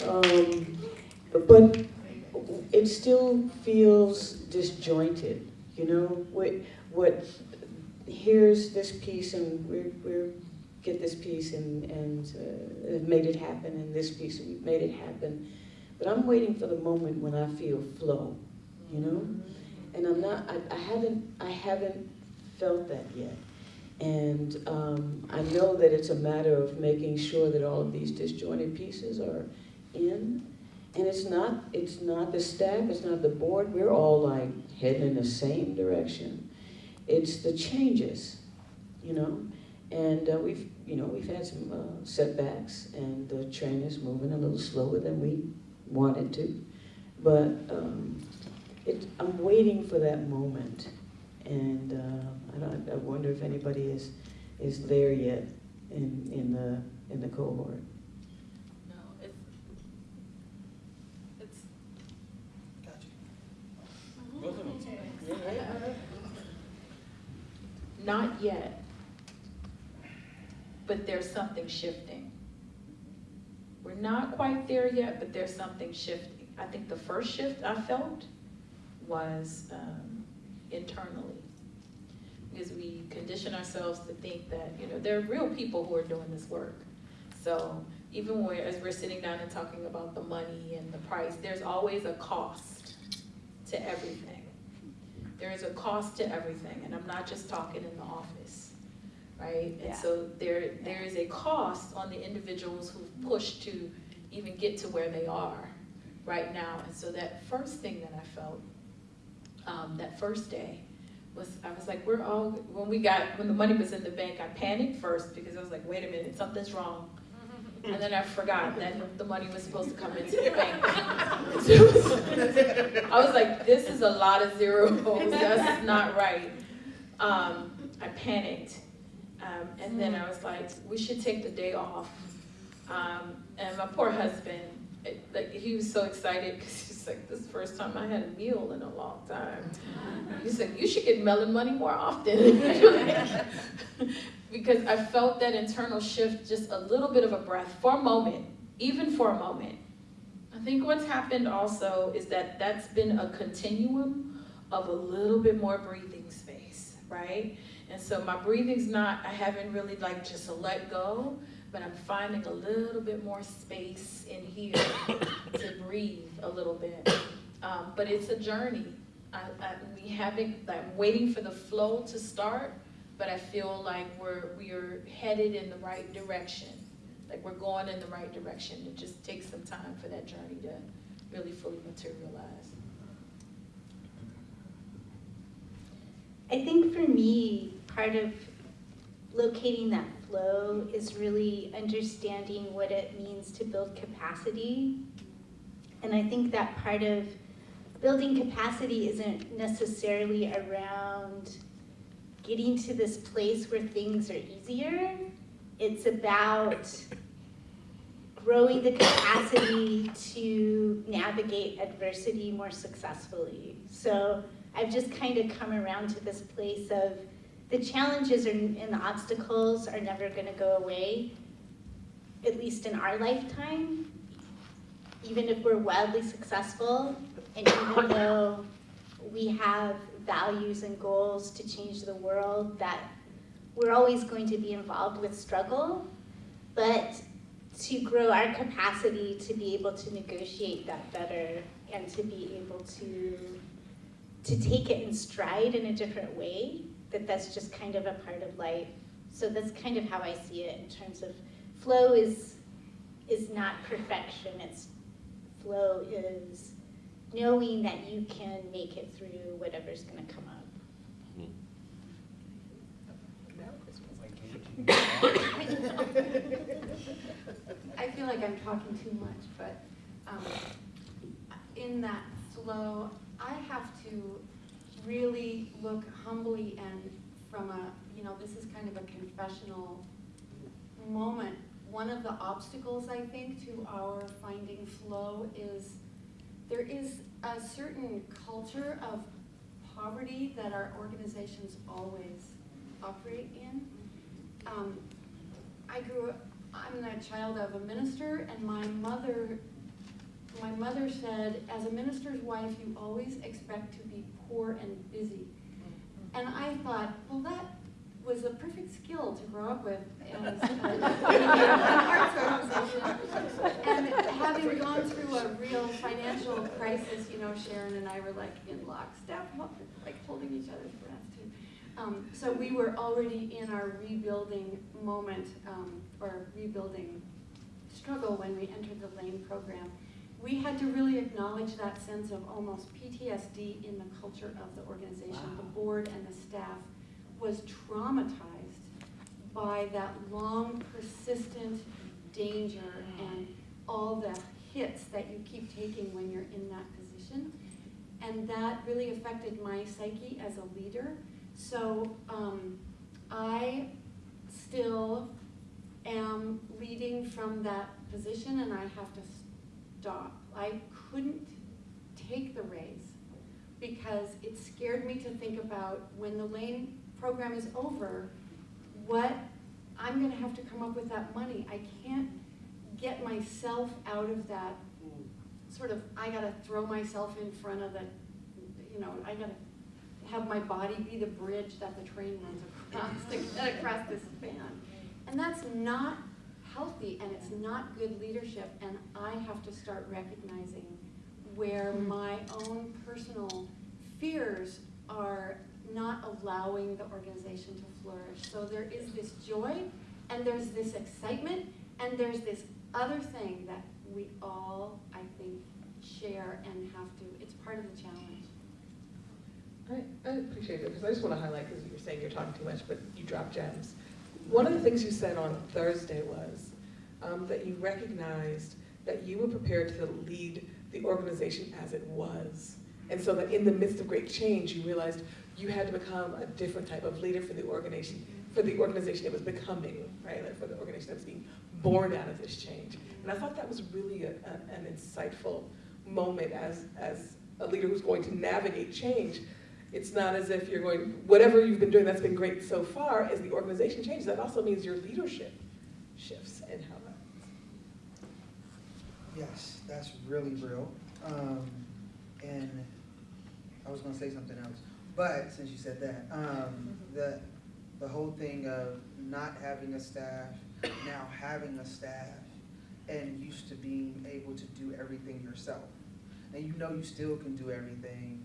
Um, But it still feels disjointed, you know? What, what, here's this piece and we're, we're, get this piece and, and uh, have made it happen and this piece, and we've made it happen. But I'm waiting for the moment when I feel flow, you know? And I'm not, I, I haven't, I haven't felt that yet. And um, I know that it's a matter of making sure that all of these disjointed pieces are in. And it's not, it's not the staff, it's not the board, we're all like heading in the same direction. It's the changes, you know? And uh, we've, you know, we've had some uh, setbacks and the train is moving a little slower than we wanted to. But um, it, I'm waiting for that moment. And uh, I, I wonder if anybody is, is there yet in, in, the, in the cohort. No, it's, it's, Both of them. Not yet. But there's something shifting. We're not quite there yet, but there's something shifting. I think the first shift I felt was um, internally. Because we condition ourselves to think that, you know, there are real people who are doing this work. So even when, as we're sitting down and talking about the money and the price, there's always a cost to everything. There is a cost to everything, and I'm not just talking in the office, right? And Yeah. so there, there is a cost on the individuals who've pushed to even get to where they are right now. And so that first thing that I felt, um, that first day, was, I was like, we're all, when we got, when the money was in the bank, I panicked first because I was like, wait a minute, something's wrong. And then I forgot that the money was supposed to come into the bank. I was like, this is a lot of zeros, that's not right. Um, I panicked. Um, and then I was like, we should take the day off. Um, and my poor husband, it- like, he was so excited because he's like, this is the first time I had a meal in a long time. Mm-hmm. He's like, you should get Mellon money more often. because I felt that internal shift, just a little bit of a breath for a moment, even for a moment. I think what's happened also is that that's been a continuum of a little bit more breathing space, right? And so my breathing's not, I haven't really like just let go, but I'm finding a little bit more space in here to breathe a little bit. Um, but it's a journey. I, I, we haven't, I'm waiting for the flow to start, but I feel like we're, we're headed in the right direction. Like we're going in the right direction. It just takes some time for that journey to really fully materialize. I think for me, part of locating that flow is really understanding what it means to build capacity. And I think that part of building capacity isn't necessarily around getting to this place where things are easier. It's about growing the capacity to navigate adversity more successfully. So I've just kind of come around to this place of the challenges are, and the obstacles are never going to go away, at least in our lifetime. Even if we're wildly successful, and even though we have values and goals to change the world, that we're always going to be involved with struggle, but to grow our capacity to be able to negotiate that better and to be able to to take it in stride in a different way that that's just kind of a part of life. So that's kind of how i see it in terms of flow is is not perfection. It's flow is knowing that you can make it through whatever's going to come up. I feel like I'm talking too much, but um, in that flow, I have to really look humbly and from a, you know, this is kind of a confessional moment. One of the obstacles, I think, to our finding flow is there is a certain culture of poverty that our organizations always operate in. Um, I grew up, I'm the child of a minister, and my mother, my mother said, as a minister's wife, you always expect to be poor and busy. And I thought, well, that was a perfect skill to grow up with as organization. And having gone through a real financial crisis, you know, Sharon and I were like in lockstep, like holding each other's breath too. Um, so we were already in our rebuilding moment, um, or rebuilding struggle when we entered the LANE program. We had to really acknowledge that sense of almost PTSD in the culture of the organization. The board and the staff was traumatized by that long, persistent danger and all the hits that you keep taking when you're in that position. And that really affected my psyche as a leader. So um, I still am leading from that position and I have to stop. I couldn't take the raise because it scared me to think about when the Lane program is over, what I'm going to have to come up with that money. I can't get myself out of that sort of, I got to throw myself in front of the, you know, I got to have my body be the bridge that the train runs across to get across this span. And that's not healthy and it's not good leadership. And I have to start recognizing where hmm. my own personal fears are not allowing the organization to flourish. So there is this joy, and there's this excitement, and there's this other thing that we all, I think, share and have to, it's part of the challenge. I, I appreciate it, because I just want to highlight, because you're saying you're talking too much, but you drop gems. One of the things you said on Thursday was um, that you recognized that you were prepared to lead the organization as it was. And so that in the midst of great change, you realized you had to become a different type of leader for the organization, for the organization it was becoming, right? Like for the organization that was being born out of this change. And I thought that was really a, a, an insightful moment as, as a leader who's going to navigate change. It's not as if you're going, whatever you've been doing that's been great so far, as the organization changes, that also means your leadership shifts and how that. Yes, that's really real. Um, and I was gonna say something else, but since you said that, um, the, the whole thing of not having a staff, now having a staff, and used to being able to do everything yourself. And you know you still can do everything,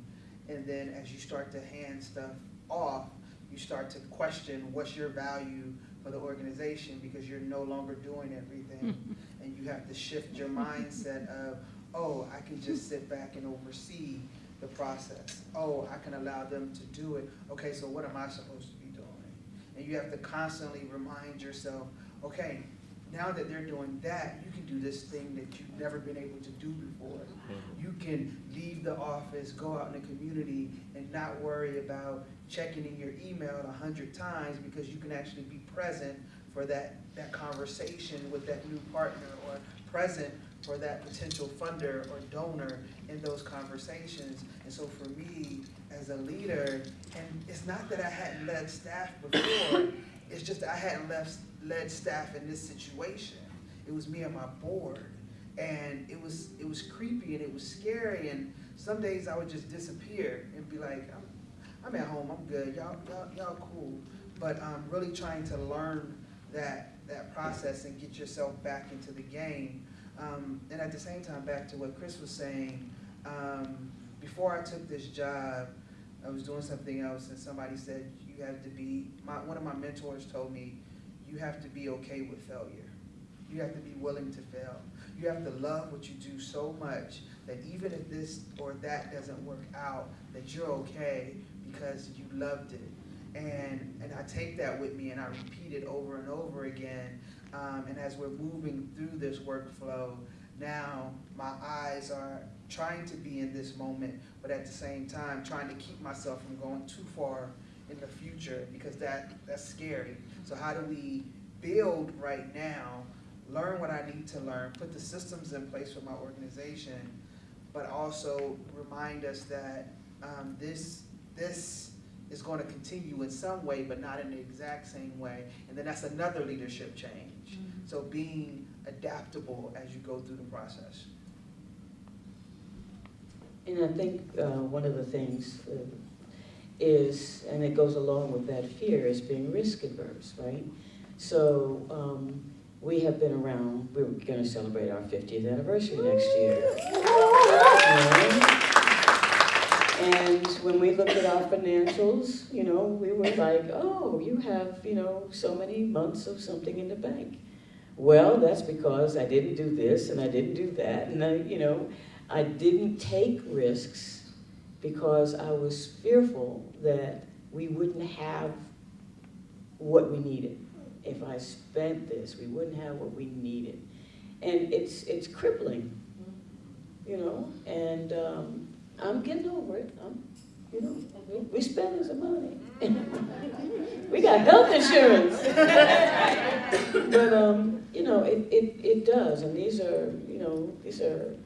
and then as you start to hand stuff off, you start to question what's your value for the organization because you're no longer doing everything. Hmm. and you have to shift your mindset of, oh, I can just sit back and oversee the process. Oh, I can allow them to do it. Okay, so what am I supposed to be doing? And you have to constantly remind yourself, okay, now that they're doing that, you can do this thing that you've never been able to do before. Mm-hmm. You can leave the office, go out in the community, and not worry about checking in your email a hundred times because you can actually be present for that, that conversation with that new partner or present for that potential funder or donor in those conversations. And so for me, as a leader, and it's not that I hadn't led staff before, it's just I hadn't left, led staff in this situation. It was me and my board. And it was, it was creepy and it was scary. And some days I would just disappear and be like, I'm, I'm at home, I'm good, y'all, y'all, y'all cool. But I'm really trying to learn that, that process and get yourself back into the game. Um, and at the same time, back to what Chris was saying, um, before I took this job, I was doing something else and somebody said, you have to be, my, one of my mentors told me, you have to be okay with failure. You have to be willing to fail. You have to love what you do so much that even if this or that doesn't work out, that you're okay because you loved it. And, and I take that with me and I repeat it over and over again. Um, and as we're moving through this workflow, now my eyes are trying to be in this moment, but at the same time trying to keep myself from going too far in the future because that, that's scary. So how do we build right now, learn what I need to learn, put the systems in place for my organization, but also remind us that um, this, this is going to continue in some way, but not in the exact same way. And then that's another leadership change. So being adaptable as you go through the process. And I think uh, one of the things uh, is, and it goes along with that fear, is being risk averse, right? So um, we have been around, we're going to celebrate our 50th anniversary next year. And when we looked at our financials, you know, we were like, oh, you have, you know, so many months of something in the bank. Well, that's because I didn't do this and I didn't do that, and I, you know, I didn't take risks because I was fearful that we wouldn't have what we needed. If I spent this, we wouldn't have what we needed. And it's, it's crippling, you know, and um, I'm getting over it. I'm, you know, we, spending some money. we got health insurance. but, um, you know, it, it, it does, and these are, you know, these are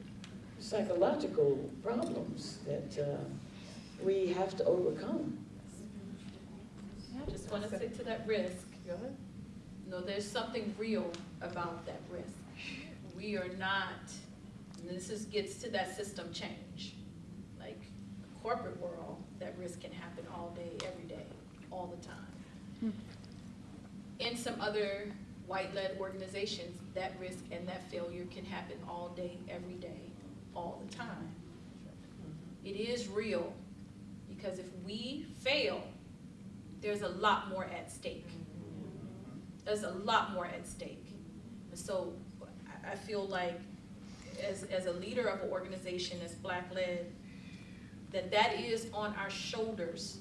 psychological problems that uh, we have to overcome. I just want to stick to that risk. Go ahead. No, there's something real about that risk. We are not, and this is, gets to that system change. Like corporate world, that risk can happen all day, every day, all the time. In some other white-led organizations, that risk and that failure can happen all day, every day, all the time. It is real. Because if we fail, there's a lot more at stake. There's a lot more at stake. So I, feel like as, as a leader of an organization that's black-led, that that is on our shoulders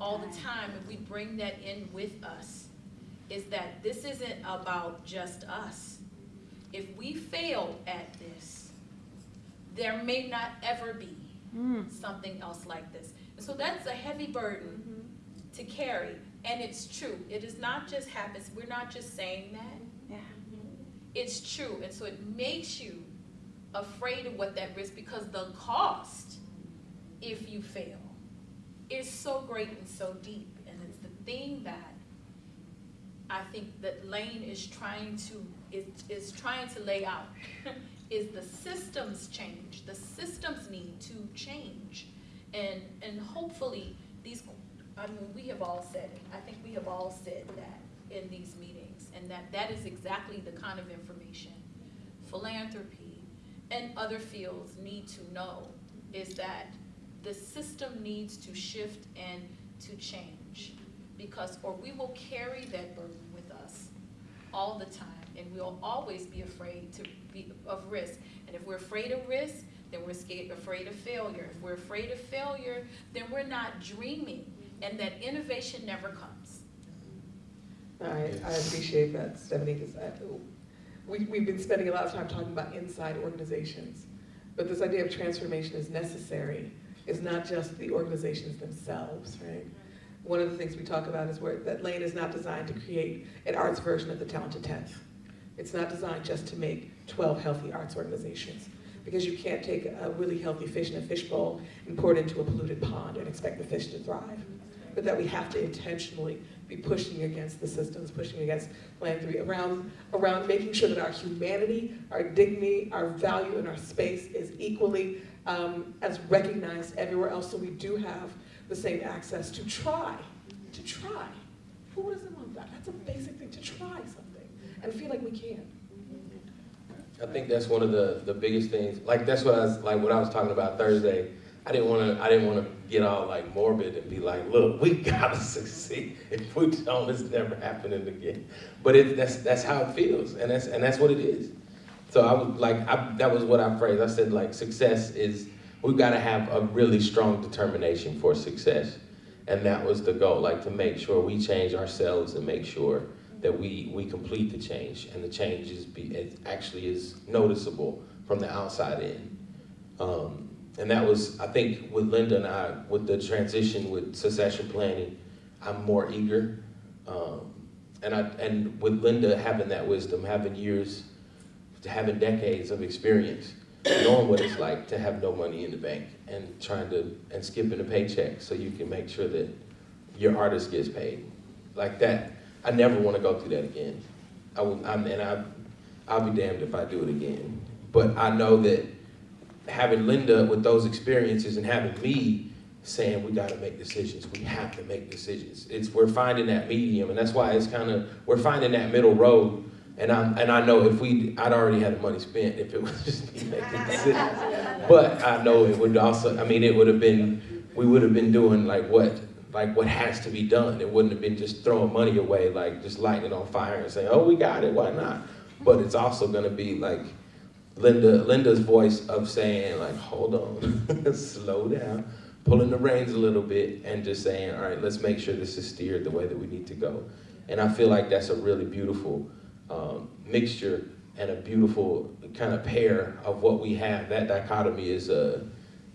all the time, and we bring that in with us, is that this isn't about just us. If we fail at this, there may not ever be mm. something else like this. And so that's a heavy burden mm-hmm. to carry, and it's true. It is not just happens, we're not just saying that. Yeah. It's true, and so it makes you afraid of what that risk, because the cost, if you fail, is so great and so deep, and it's the thing that I think that Lane is trying to, is, is trying to lay out, is the systems change, the systems need to change. And, and hopefully, these, I mean, we have all said it, I think we have all said that in these meetings, and that that is exactly the kind of information philanthropy and other fields need to know, is that the system needs to shift and to change. Because, or we will carry that burden with us all the time, and we'll always be afraid to of risk. And if we're afraid of risk, then we're scared, afraid of failure. If we're afraid of failure, then we're not dreaming, and that innovation never comes. I, I appreciate that, Stephanie, because we, we've been spending a lot of time talking about inside organizations. But this idea of transformation is necessary. It's not just the organizations themselves, right? One of the things we talk about is where, that Lane is not designed to create an arts version of the Talented Tenth. It's not designed just to make 12 healthy arts organizations. Because you can't take a really healthy fish in a fishbowl and pour it into a polluted pond and expect the fish to thrive. But that we have to intentionally be pushing against the systems, pushing against philanthropy, around, around making sure that our humanity, our dignity, our value, and our space is equally um, as recognized everywhere else, so we do have the same access to try, to try. Who doesn't want that? That's a basic thing, to try something, and feel like we can. I think that's one of the, the biggest things. Like that's what I was like what I was talking about Thursday. I didn't want to I didn't want to get all like morbid and be like, look, we gotta succeed. If we don't, it's never happening again. But it, that's that's how it feels, and that's and that's what it is. So I was like, I, that was what I phrased. I said like success is we've got to have a really strong determination for success, and that was the goal. Like to make sure we change ourselves and make sure that we, we complete the change, and the change is be, it actually is noticeable from the outside in. Um, and that was, I think, with Linda and I, with the transition with succession planning, I'm more eager. Um, and I and with Linda having that wisdom, having years, having decades of experience, knowing what it's like to have no money in the bank and trying to and skipping a paycheck so you can make sure that your artist gets paid, like that I never want to go through that again. I will, I'm, and I, I'll be damned if I do it again. But I know that having Linda with those experiences and having me saying we got to make decisions, we have to make decisions. It's we're finding that medium, and that's why it's kind of we're finding that middle road. And I and I know if we, I'd already had the money spent if it was just me making decisions. But I know it would also, I mean, it would have been, we would have been doing like what like what has to be done. It wouldn't have been just throwing money away, like just lighting it on fire and saying, "Oh, we got it. Why not?" But it's also going to be like Linda, Linda's voice of saying, like, "Hold on, slow down, pulling the reins a little bit, and just saying, all right, let's make sure this is steered the way that we need to go." And I feel like that's a really beautiful um, mixture and a beautiful kind of pair of what we have. That dichotomy is a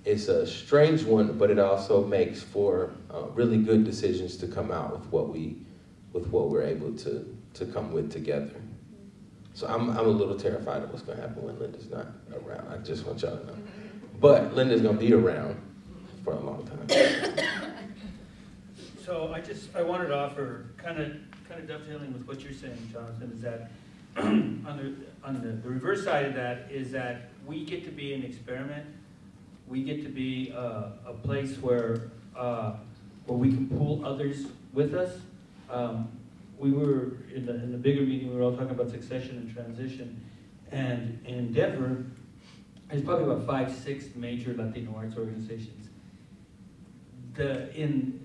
it's a strange one, but it also makes for uh, really good decisions to come out with what we, with what we're able to to come with together. So I'm I'm a little terrified of what's going to happen when Linda's not around. I just want y'all to know. But Linda's going to be around for a long time. So I just, I wanted to offer, kind of, kind of dovetailing with what you're saying, Jonathan, is that on the, on the, the reverse side of that is that we get to be an experiment we get to be uh, a place where uh, where we can pull others with us. Um, we were in the in the bigger meeting. We were all talking about succession and transition, and in Denver, there's probably about five, six major Latino arts organizations. the, in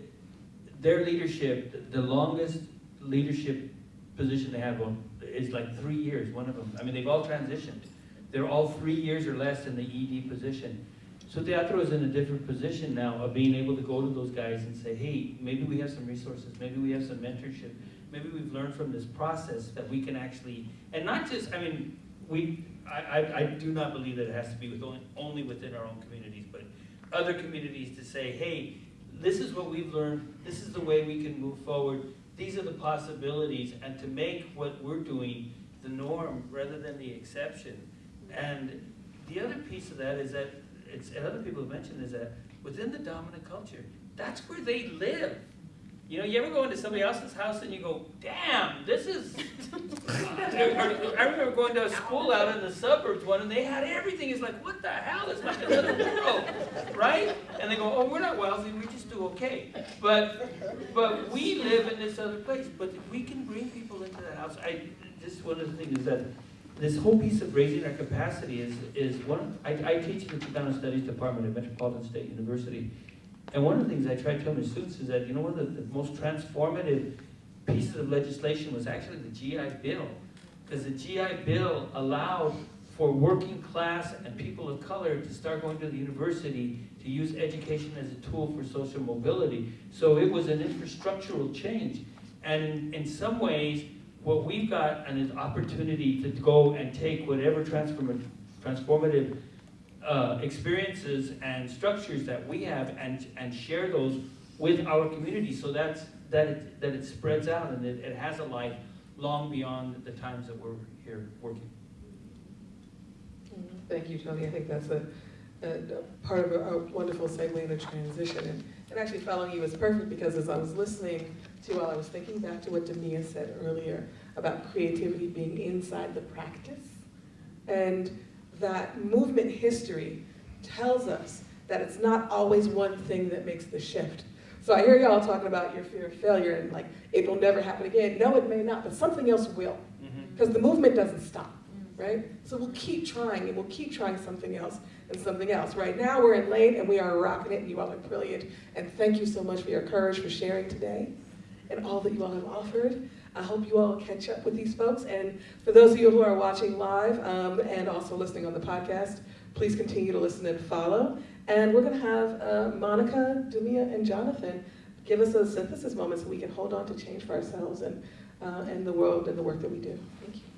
their leadership, the longest leadership position they have on is like three years, one of them. I mean, they've all transitioned. They're all three years or less in the ED position. So Teatro is in a different position now of being able to go to those guys and say, hey, maybe we have some resources, maybe we have some mentorship, maybe we've learned from this process that we can actually, and not just, I mean, we, I, I, I do not believe that it has to be with only, only within our own communities, but other communities to say, hey, this is what we've learned, this is the way we can move forward, these are the possibilities, and to make what we're doing the norm rather than the exception. And the other piece of that is that, it's, and other people have mentioned, is that within the dominant culture, that's where they live. You know, you ever go into somebody else's house and you go, damn, this is. I remember going to a school out in the suburbs one and they had everything. It's like, what the hell? It's like another world, right? And they go, oh, we're not wealthy, we just do okay. But, but we live in this other place. But we can bring people into that house. I, just one of the things is that this whole piece of raising our capacity is, is one, I, I teach in the Chicano Studies Department at Metropolitan State University. And one of the things I try to tell my students is that, you know, one of the, the most transformative pieces of legislation was actually the GI Bill. Because the GI Bill allowed for working class and people of color to start going to the university to use education as a tool for social mobility. So it was an infrastructural change. And in, in some ways, what we've got an opportunity to go and take whatever transform, transformative uh, experiences and structures that we have and, and share those with our community so that's, that, it, that it spreads out and it, it has a life long beyond the times that we're here working. Thank you, Tony. I think that's a, a, part of a, a wonderful segue in a transition. And, and actually following you is perfect because as I was listening to while I was thinking back to what Demia said earlier about creativity being inside the practice and that movement history tells us that it's not always one thing that makes the shift. So I hear y'all talking about your fear of failure and like it will never happen again. No, it may not, but something else will. Mm-hmm. Because the movement doesn't stop, mm. right? So we'll keep trying and we'll keep trying something else and something else. Right now we're in Lane and we are rocking it and you all are brilliant. And thank you so much for your courage for sharing today and all that you all have offered. I hope you all catch up with these folks. And for those of you who are watching live um, and also listening on the podcast, please continue to listen and follow. And we're going to have uh, Monica, Dumia, and Jonathan give us a synthesis moment so we can hold on to change for ourselves and, uh, and the world and the work that we do. Thank you.